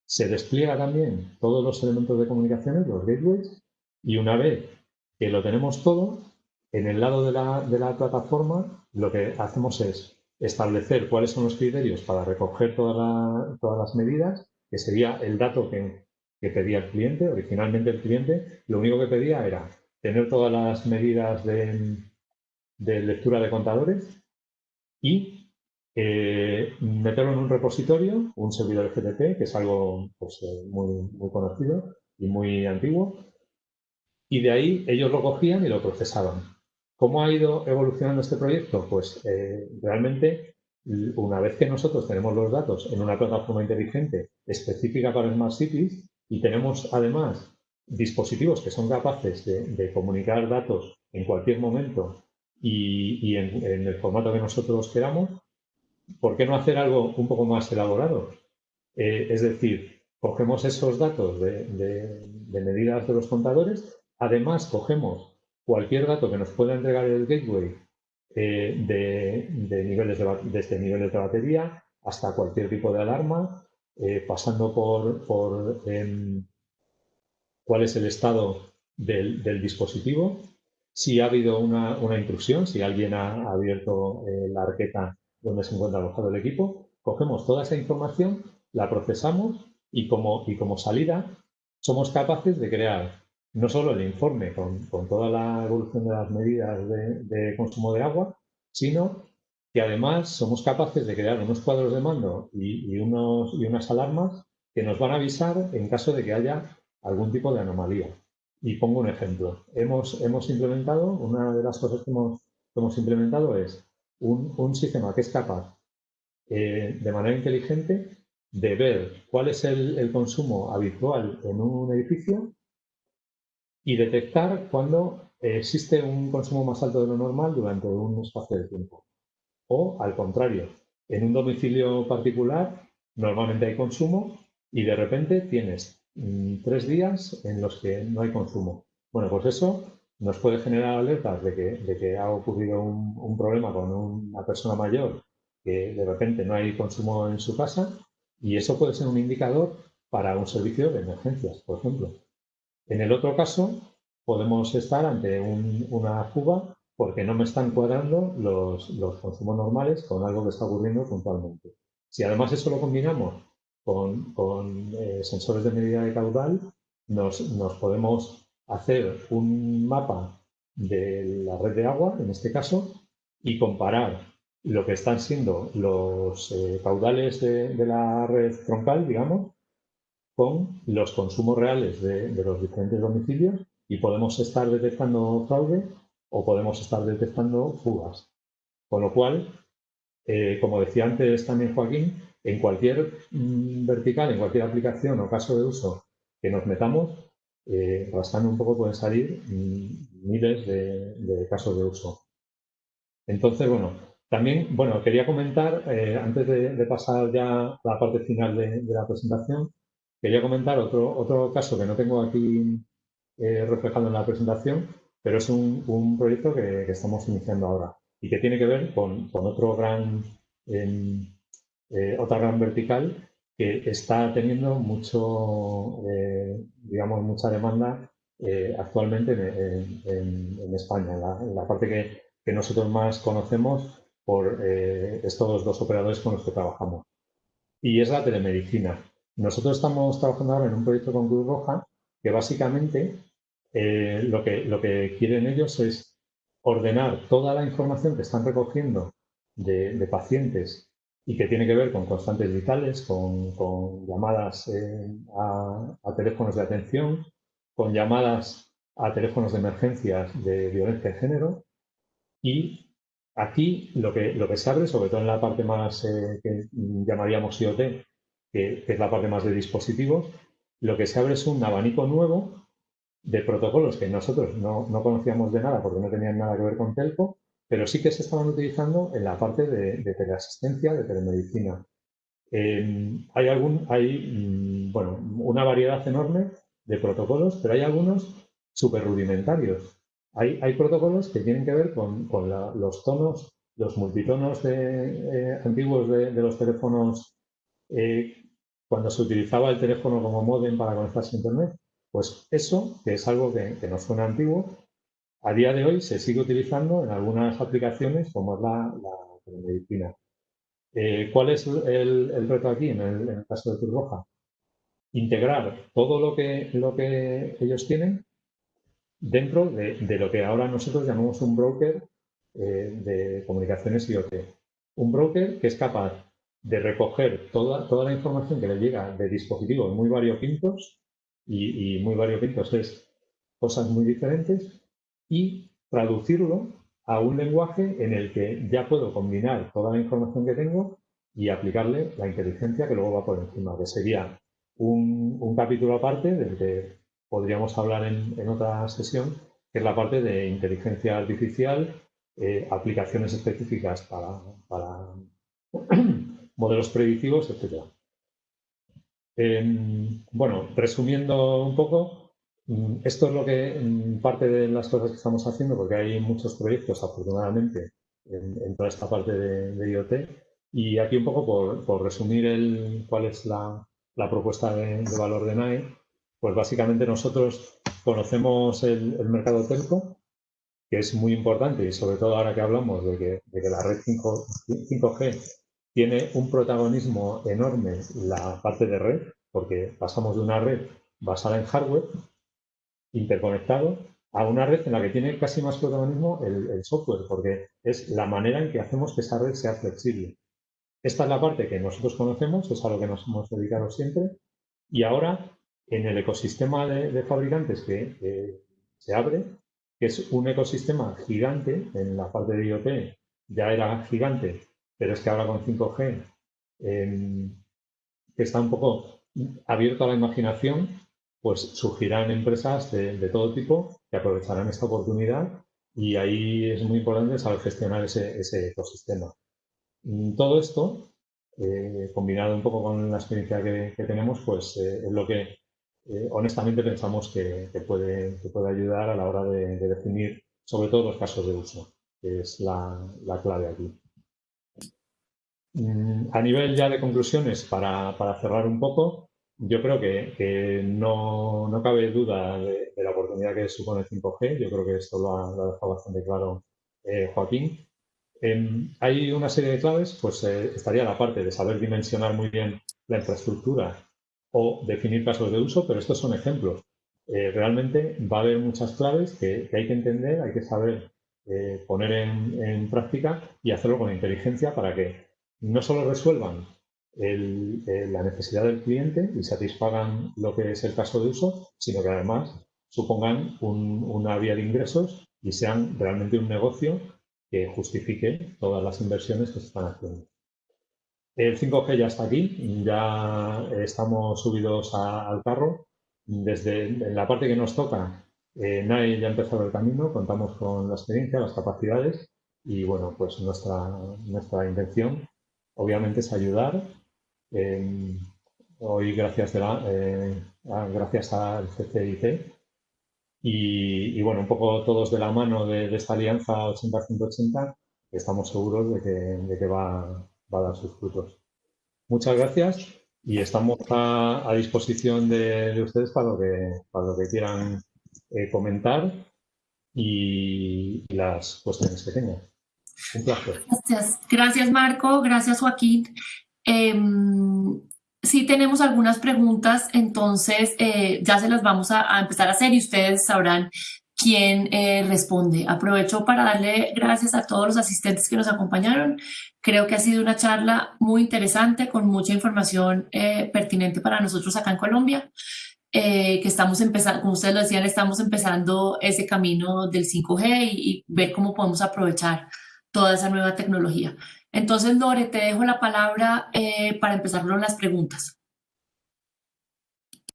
se despliega también todos los elementos de comunicaciones, los gateways, y una vez que lo tenemos todo, en el lado de la, de la plataforma lo que hacemos es establecer cuáles son los criterios para recoger todas las medidas, que sería el dato que, pedía el cliente. Originalmente el cliente lo único que pedía era tener todas las medidas de, lectura de contadores y eh, meterlo en un repositorio, un servidor FTP, que es algo pues, eh, muy, muy conocido y muy antiguo, y de ahí ellos lo cogían y lo procesaban. ¿Cómo ha ido evolucionando este proyecto? Pues eh, realmente, una vez que nosotros tenemos los datos en una plataforma inteligente específica para Smart Cities y tenemos además dispositivos que son capaces de, comunicar datos en cualquier momento y, en, el formato que nosotros queramos, ¿por qué no hacer algo un poco más elaborado? Eh, es decir, cogemos esos datos de medidas de los contadores, además cogemos cualquier dato que nos pueda entregar el gateway eh, de, niveles de, desde niveles de batería hasta cualquier tipo de alarma, eh, pasando por, em, cuál es el estado del, dispositivo, si ha habido una, intrusión, si alguien ha abierto eh, la arqueta donde se encuentra alojado el equipo, cogemos toda esa información, la procesamos y como, y como salida somos capaces de crear no solo el informe con, toda la evolución de las medidas de, consumo de agua, sino que además somos capaces de crear unos cuadros de mando y, unos, y unas alarmas que nos van a avisar en caso de que haya algún tipo de anomalía. Y pongo un ejemplo. Hemos, hemos implementado, una de las cosas que hemos, hemos implementado es un, sistema que es capaz eh, de manera inteligente de ver cuál es el consumo habitual en un edificio y detectar cuando existe un consumo más alto de lo normal durante un espacio de tiempo. O al contrario, en un domicilio particular normalmente hay consumo y de repente tienes mm, tres días en los que no hay consumo. Bueno, pues eso nos puede generar alertas de que, ha ocurrido un, problema con una persona mayor que de repente no hay consumo en su casa y eso puede ser un indicador para un servicio de emergencias, por ejemplo. En el otro caso, podemos estar ante una fuga porque no me están cuadrando los, consumos normales con algo que está ocurriendo puntualmente. Si además eso lo combinamos con, eh, sensores de medida de caudal, nos, podemos hacer un mapa de la red de agua, en este caso, y comparar lo que están siendo los eh, caudales de, la red troncal, digamos, con los consumos reales de, los diferentes domicilios y podemos estar detectando fraude o podemos estar detectando fugas. Con lo cual, eh, como decía antes también Joaquín, en cualquier mm, vertical, en cualquier aplicación o caso de uso que nos metamos, eh, un poco pueden salir mm, miles de, casos de uso. Entonces, bueno, también, bueno, quería comentar, eh, antes de, pasar ya a la parte final de, la presentación, quería comentar otro, otro caso que no tengo aquí eh, reflejado en la presentación, pero es un, proyecto que, estamos iniciando ahora y que tiene que ver con, otro gran, em, eh, otra gran vertical que está teniendo mucho, eh, digamos, mucha demanda eh, actualmente en, España, en la, parte que, nosotros más conocemos por estos dos operadores con los que trabajamos. Y es la telemedicina. Nosotros estamos trabajando ahora en un proyecto con Cruz Roja que básicamente lo, que, lo que quieren ellos es ordenar toda la información que están recogiendo de pacientes y que tiene que ver con constantes vitales, con, llamadas eh, a, teléfonos de atención, con llamadas a teléfonos de emergencias de violencia de género. Y aquí lo que, lo que se abre, sobre todo en la parte más eh, que llamaríamos IoT, que, es la parte más de dispositivos, lo que se abre es un abanico nuevo de protocolos que nosotros no, no conocíamos de nada porque no tenían nada que ver con telco, pero sí que se estaban utilizando en la parte de, teleasistencia, de telemedicina. Em, hay, algún, hay mm, bueno, una variedad enorme de protocolos, pero hay algunos súper rudimentarios. Hay, hay, protocolos que tienen que ver con, los tonos, los multitonos de, eh, antiguos de, los teléfonos eh, cuando se utilizaba el teléfono como modem para conectarse a Internet. Pues eso, que es algo que, que nos suena antiguo, a día de hoy se sigue utilizando en algunas aplicaciones como es la, la medicina. Eh, ¿Cuál es el, reto aquí en el, caso de Turboja? Integrar todo lo que, lo que ellos tienen dentro de, lo que ahora nosotros llamamos un broker eh, de comunicaciones IoT. Un broker que es capaz de recoger toda, toda la información que le llega de dispositivos muy variopintos, y, y muy variopintos es cosas muy diferentes, y traducirlo a un lenguaje en el que ya puedo combinar toda la información que tengo y aplicarle la inteligencia que luego va por encima, que sería un, capítulo aparte del que podríamos hablar en, otra sesión, que es la parte de inteligencia artificial, eh, aplicaciones específicas para *clears throat* modelos predictivos, etc. bueno, resumiendo un poco, Mm, esto es lo que mm, parte de las cosas que estamos haciendo, porque hay muchos proyectos, afortunadamente, en, toda esta parte de, IoT. Y aquí un poco por, resumir cuál es la, propuesta de, valor de NAE, pues básicamente nosotros conocemos el, mercado telco, que es muy importante y sobre todo ahora que hablamos de que, de que la red 5, 5G tiene un protagonismo enorme la parte de red, porque pasamos de una red basada en hardware interconectado a una red en la que tiene casi más protagonismo el, software, porque es la manera en que hacemos que esa red sea flexible. Esta es la parte que nosotros conocemos, es a lo que nos hemos dedicado siempre, y ahora en el ecosistema de, fabricantes que, se abre, que es un ecosistema gigante, en la parte de IoT ya era gigante, pero es que ahora con 5G, em, que está un poco abierto a la imaginación, pues surgirán empresas de, todo tipo que aprovecharán esta oportunidad y ahí es muy importante saber gestionar ese, ecosistema. Mm, todo esto, eh, combinado un poco con la experiencia que, tenemos, pues eh, es lo que eh, honestamente pensamos que, puede, puede, ayudar a la hora de, definir sobre todo los casos de uso, que es la, clave aquí. Mm, a nivel ya de conclusiones, para, cerrar un poco, yo creo que, no, cabe duda de, la oportunidad que supone el 5G. Yo creo que esto lo ha, dejado bastante claro eh, Joaquín. Em, hay una serie de claves, pues eh, estaría la parte de saber dimensionar muy bien la infraestructura o definir casos de uso, pero estos son ejemplos. eh, realmente va a haber muchas claves que, hay que entender, hay que saber poner en, práctica y hacerlo con inteligencia para que no solo resuelvan la necesidad del cliente y satisfagan lo que es el caso de uso, sino que además supongan una vía de ingresos y sean realmente un negocio que justifique todas las inversiones que se están haciendo. El 5G ya está aquí, ya estamos subidos al carro. Desde la parte que nos toca, eh, NAE ya ha empezado el camino, contamos con la experiencia, las capacidades y bueno, pues nuestra, nuestra intención obviamente es ayudar. Eh, hoy gracias, la, eh, gracias al CCIT y, bueno, un poco todos de la mano de, esta alianza 80-180, estamos seguros de que, de que va, va, a dar sus frutos. Muchas gracias y estamos a, disposición de, ustedes para lo que, para lo que quieran eh, comentar y, las cuestiones que tengan. Gracias, gracias Marco, gracias Joaquín. Em, si tenemos algunas preguntas, entonces eh, ya se las vamos a, empezar a hacer y ustedes sabrán quién eh, responde. Aprovecho para darle gracias a todos los asistentes que nos acompañaron. Creo que ha sido una charla muy interesante con mucha información eh, pertinente para nosotros acá en Colombia. que estamos empezando, como ustedes lo decían, estamos empezando ese camino del 5G y, y ver cómo podemos aprovechar toda esa nueva tecnología. Entonces, Lore, te dejo la palabra eh, para empezar con las preguntas.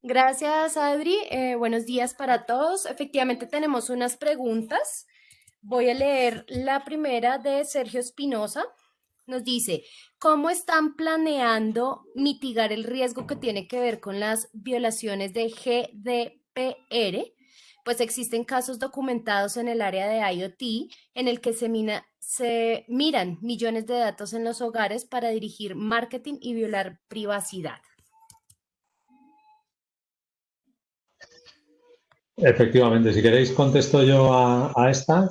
Gracias, Adri. Eh, buenos días para todos. Efectivamente, tenemos unas preguntas. Voy a leer la primera de Sergio Espinosa. Nos dice, ¿cómo están planeando mitigar el riesgo que tiene que ver con las violaciones de GDPR? Pues existen casos documentados en el área de IoT en el que se, miran millones de datos en los hogares para dirigir marketing y violar privacidad. Efectivamente, si queréis contesto yo a, esta.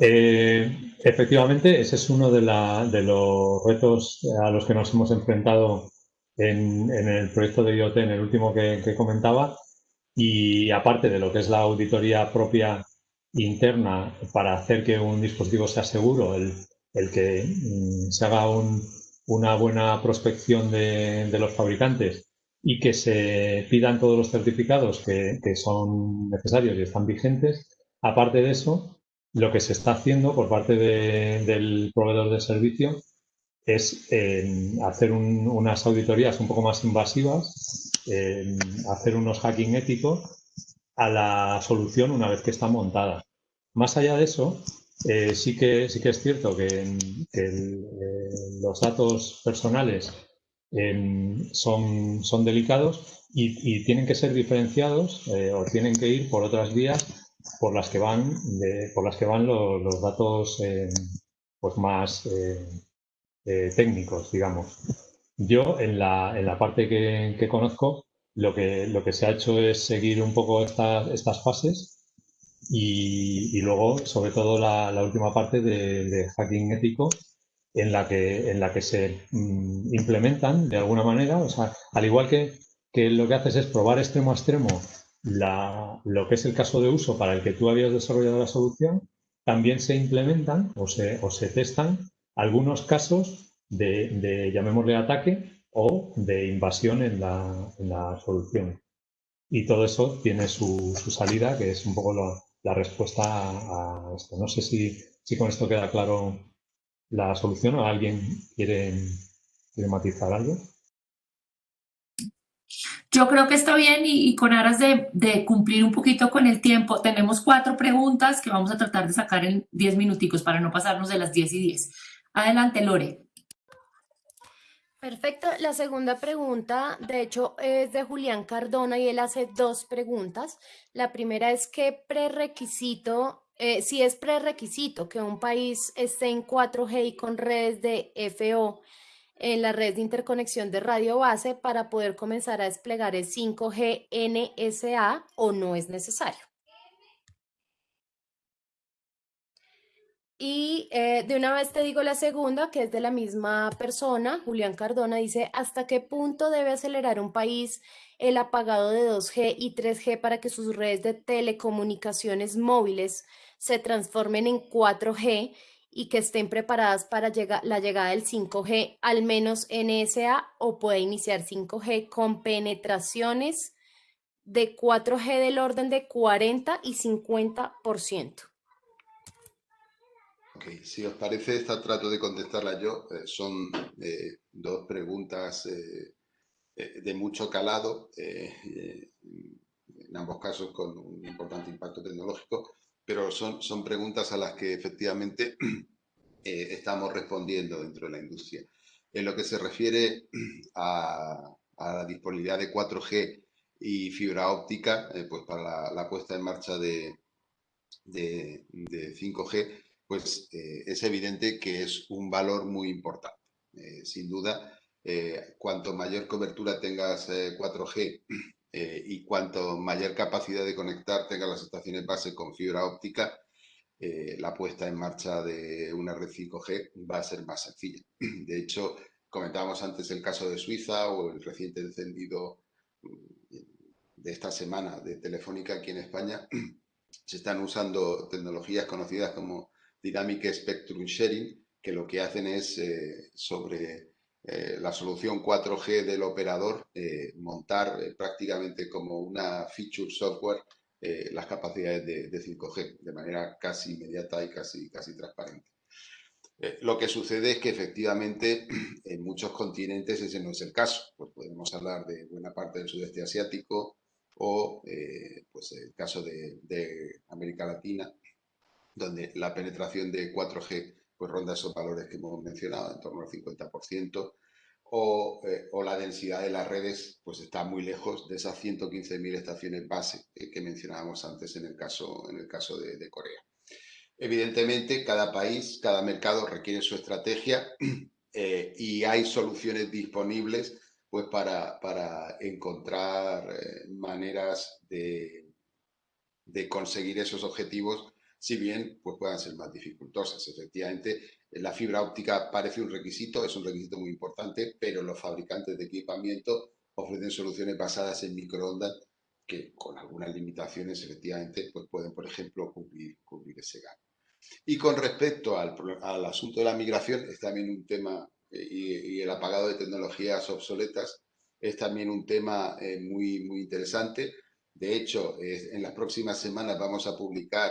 Eh, efectivamente, ese es uno de, los retos a los que nos hemos enfrentado en, el proyecto de IoT, en el último que comentaba. Y aparte de lo que es la auditoría propia interna para hacer que un dispositivo sea seguro, el, el que mm, se haga una buena prospección de, de, los fabricantes y que se pidan todos los certificados que, que, son necesarios y están vigentes. Aparte de eso, lo que se está haciendo por parte de, del proveedor de servicio es hacer unas auditorías un poco más invasivas, hacer unos hacking éticos a la solución una vez que está montada. Más allá de eso, eh, sí, que, sí que es cierto que, eh, los datos personales em, son, son delicados y, tienen que ser diferenciados eh, o tienen que ir por otras vías por las que van, por las que van los, datos em, pues más técnicos, digamos. Yo, en la, en la parte que, que conozco, lo que, lo que se ha hecho es seguir un poco estas fases y, luego, sobre todo, la, última parte de, hacking ético en la que, en la que se mm, implementan de alguna manera, o sea, al igual que, que lo que haces es probar extremo a extremo la, lo que es el caso de uso para el que tú habías desarrollado la solución, también se implementan o se, o se testan algunos casos de, de, llamémosle ataque, o de invasión en la, en la solución. Y todo eso tiene su, su, salida, que es un poco la respuesta a, esto. No sé si, si, con esto queda claro la solución o alguien quiere, quiere matizar algo. Yo creo que está bien y, y con aras de, de, cumplir un poquito con el tiempo, tenemos cuatro preguntas que vamos a tratar de sacar en diez minuticos para no pasarnos de las diez y diez. Adelante, Lore. Perfecto. La segunda pregunta, de hecho, es de Julián Cardona y él hace dos preguntas. La primera es qué prerequisito, eh, si es prerequisito que un país esté en 4G y con redes de FO en la red de interconexión de radio base para poder comenzar a desplegar el 5G NSA o no es necesario. Y eh, de una vez te digo la segunda, que es de la misma persona, Julián Cardona, dice, ¿hasta qué punto debe acelerar un país el apagado de 2G y 3G para que sus redes de telecomunicaciones móviles se transformen en 4G y que estén preparadas para la llegada del 5G, al menos NSA, o puede iniciar 5G con penetraciones de 4G del orden de 40 y 50%. Si os parece, esta trato de contestarla yo. Eh, son eh, dos preguntas eh, de mucho calado, en ambos casos con un importante impacto tecnológico, pero son, son preguntas a las que efectivamente *clears throat* estamos respondiendo dentro de la industria. En lo que se refiere *clears throat* a, la disponibilidad de 4G y fibra óptica, pues para la, puesta en marcha de 5G, pues eh, es evidente que es un valor muy importante. Eh, sin duda, eh, cuanto mayor cobertura tengas 4G *clears throat* y cuanto mayor capacidad de conectar tengas las estaciones base con fibra óptica, la puesta en marcha de una red 5G va a ser más sencilla. *clears throat* De hecho, comentábamos antes el caso de Suiza o el reciente encendido mm, de esta semana de Telefónica aquí en España, *clears throat* se están usando tecnologías conocidas como Dynamic Spectrum Sharing, que lo que hacen es eh, sobre eh, la solución 4G del operador eh, montar prácticamente como una feature software las capacidades de, 5G de manera casi inmediata y casi, casi transparente. lo que sucede es que efectivamente *clears throat* en muchos continentes ese no es el caso. Pues podemos hablar de buena parte del sudeste asiático o pues el caso de, de América Latina, donde la penetración de 4G pues ronda esos valores que hemos mencionado, en torno al 50%, o, eh, o, la densidad de las redes pues está muy lejos de esas 115.000 estaciones base que mencionábamos antes en el caso, en el caso de, Corea. Evidentemente, cada país, cada mercado requiere su estrategia *clears throat* eh, y hay soluciones disponibles pues, para, para encontrar eh, maneras de, de conseguir esos objetivos si bien pues puedan ser más dificultosas. Efectivamente, la fibra óptica parece un requisito, es un requisito muy importante, pero los fabricantes de equipamiento ofrecen soluciones basadas en microondas que con algunas limitaciones efectivamente pues pueden, por ejemplo, cubrir, ese gap. Y con respecto al, al, asunto de la migración, es también un tema, eh, y, el apagado de tecnologías obsoletas, es también un tema eh, muy, muy interesante. De hecho, en las próximas semanas vamos a publicar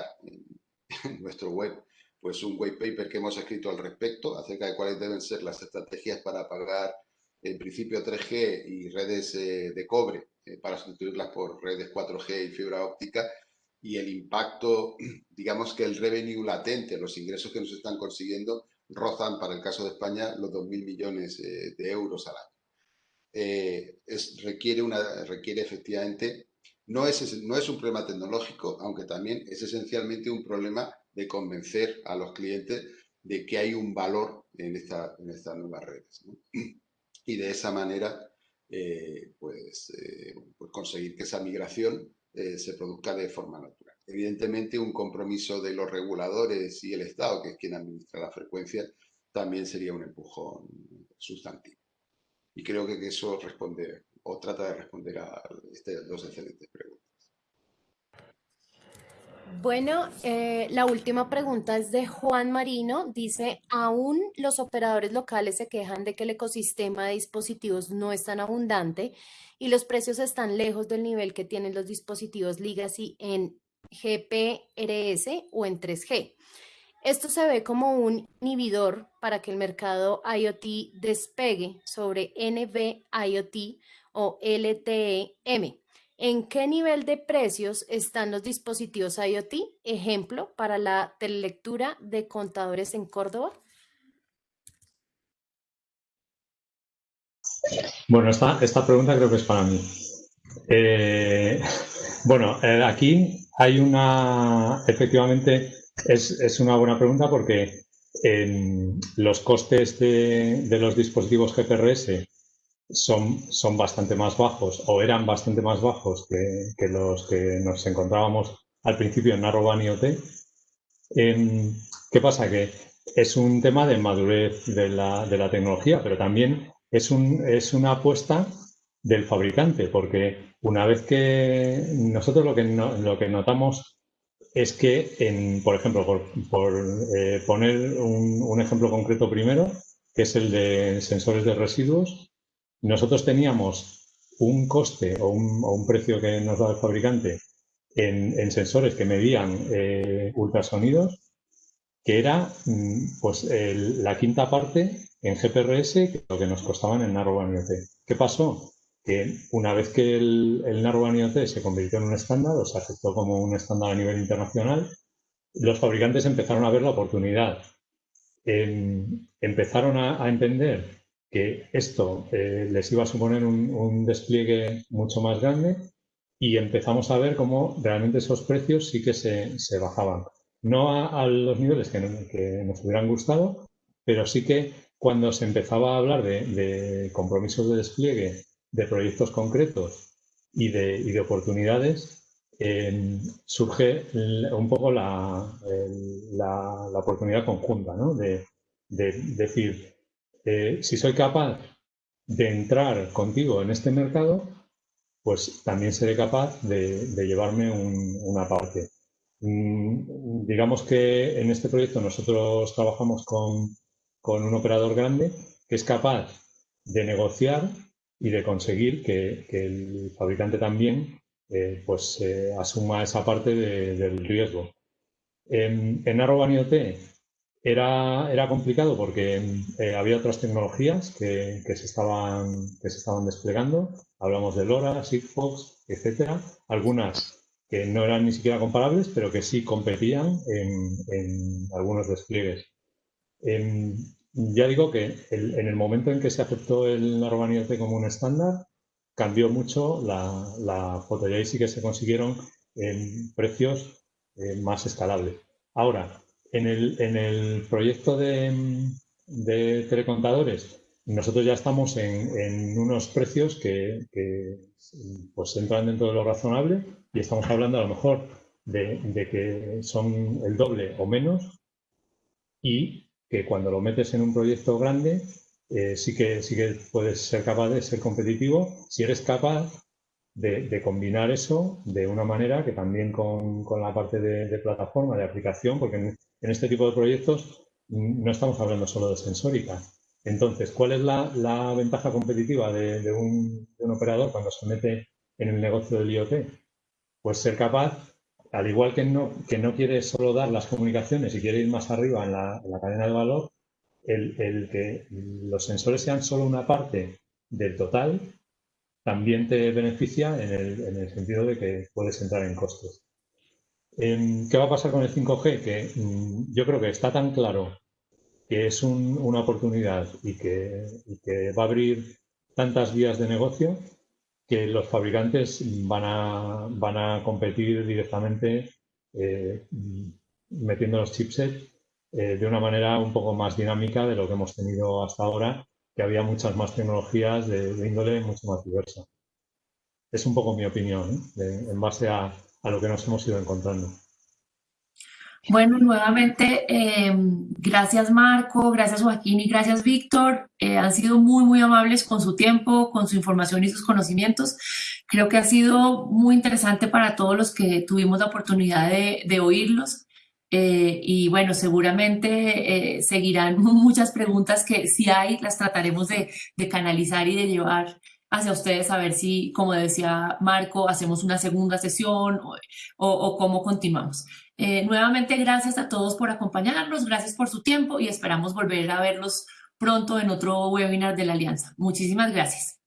en *laughs* nuestro web pues un white paper que hemos escrito al respecto acerca de cuáles deben ser las estrategias para pagar en principio 3G y redes eh, de cobre eh, para sustituirlas por redes 4G y fibra óptica y el impacto, *clears throat* digamos que el revenue latente, los ingresos que nos están consiguiendo rozan para el caso de España los 2.000 millones eh, de euros al año. Es, requiere, una, requiere efectivamente no es, no es un problema tecnológico, aunque también es esencialmente un problema de convencer a los clientes de que hay un valor en, esta, en estas nuevas redes. *clears throat* Y de esa manera, eh, pues, eh, pues, conseguir que esa migración eh, se produzca de forma natural. Evidentemente, un compromiso de los reguladores y el Estado, que es quien administra la frecuencia, también sería un empujón sustantivo. Y creo que eso responde o trata de responder a estas dos excelentes preguntas. Bueno, eh, la última pregunta es de Juan Marino. Dice, aún los operadores locales se quejan de que el ecosistema de dispositivos no es tan abundante y los precios están lejos del nivel que tienen los dispositivos Legacy en GPRS o en 3G. Esto se ve como un inhibidor para que el mercado IoT despegue sobre NB IoT o LTE-M. ¿En qué nivel de precios están los dispositivos IoT? Ejemplo, para la telelectura de contadores en Córdoba. Bueno, esta, esta pregunta creo que es para mí. Eh, *laughs* bueno, eh, aquí hay una, efectivamente, es, una buena pregunta porque los costes de, de, los dispositivos GPRS son, son bastante más bajos o eran bastante más bajos que, los que nos encontrábamos al principio en Narrowband IoT. Em, ¿Qué pasa? Que es un tema de madurez de la, de la tecnología, pero también es, un, es una apuesta del fabricante, porque una vez que nosotros lo que, lo que notamos es que, en, por ejemplo, por, eh, poner un, ejemplo concreto primero, que es el de sensores de residuos, nosotros teníamos un coste o un, precio que nos da el fabricante en, sensores que medían eh, ultrasonidos, que era mm, pues, la quinta parte en GPRS que lo que nos costaban en Narrowband IoT. ¿Qué pasó? Que una vez que el, el Narrowband IoT se convirtió en un estándar o se aceptó como un estándar a nivel internacional, los fabricantes empezaron a ver la oportunidad. empezaron a, entender que esto eh, les iba a suponer un, despliegue mucho más grande y empezamos a ver cómo realmente esos precios sí que se, bajaban. No a, los niveles que, nos hubieran gustado, pero sí que cuando se empezaba a hablar de, compromisos de despliegue, de proyectos concretos y de, oportunidades, em, surge un poco la, oportunidad conjunta, ¿no? de, decir, eh, si soy capaz de entrar contigo en este mercado, pues también seré capaz de, llevarme una parte. Mm, digamos que en este proyecto nosotros trabajamos con, un operador grande que es capaz de negociar y de conseguir que, el fabricante también eh, pues, eh, asuma esa parte del riesgo. En, en IoT era, era complicado porque eh, había otras tecnologías que, se estaban, que se estaban desplegando. Hablamos de LoRa, Sigfox, etcétera. Algunas que no eran ni siquiera comparables, pero que sí competían en, en algunos despliegues. Em, ya digo que en el momento en que se aceptó el Narrowband como un estándar, cambió mucho la, la foto y ahí sí que se consiguieron em, precios eh, más escalables. Ahora, en el, en el proyecto de, de, telecontadores, nosotros ya estamos en, en unos precios que, pues entran dentro de lo razonable y estamos hablando a lo mejor de, de que son el doble o menos y que cuando lo metes en un proyecto grande, eh, sí, que, sí que puedes ser capaz de ser competitivo si eres capaz de, combinar eso de una manera que también con, la parte de, plataforma, de aplicación, porque en, este tipo de proyectos no estamos hablando solo de sensórica. Entonces, ¿cuál es la, ventaja competitiva de, un, operador cuando se mete en el negocio del IoT? Pues ser capaz al igual que no, que no quiere solo dar las comunicaciones y quiere ir más arriba en la, cadena de valor, el, que los sensores sean solo una parte del total también te beneficia en el, sentido de que puedes entrar en costos. Em, ¿Qué va a pasar con el 5G? Que mm, yo creo que está tan claro que es una oportunidad y que, va a abrir tantas vías de negocio que los fabricantes van a, van a competir directamente eh, metiendo los chipsets eh, de una manera un poco más dinámica de lo que hemos tenido hasta ahora, que había muchas más tecnologías de, índole mucho más diversa. Es un poco mi opinión, ¿eh? en base a, a lo que nos hemos ido encontrando. Bueno, nuevamente, em, gracias Marco, gracias Joaquín y gracias Víctor. Eh, han sido muy, muy amables con su tiempo, con su información y sus conocimientos. Creo que ha sido muy interesante para todos los que tuvimos la oportunidad de, oírlos. Eh, y bueno, seguramente eh, seguirán *laughs* muchas preguntas que si hay, las trataremos de, canalizar y de llevar hacia ustedes a ver si, como decía Marco, hacemos una segunda sesión o cómo continuamos. Eh, nuevamente, gracias a todos por acompañarnos, gracias por su tiempo y esperamos volver a verlos pronto en otro webinar de la Alianza. Muchísimas gracias.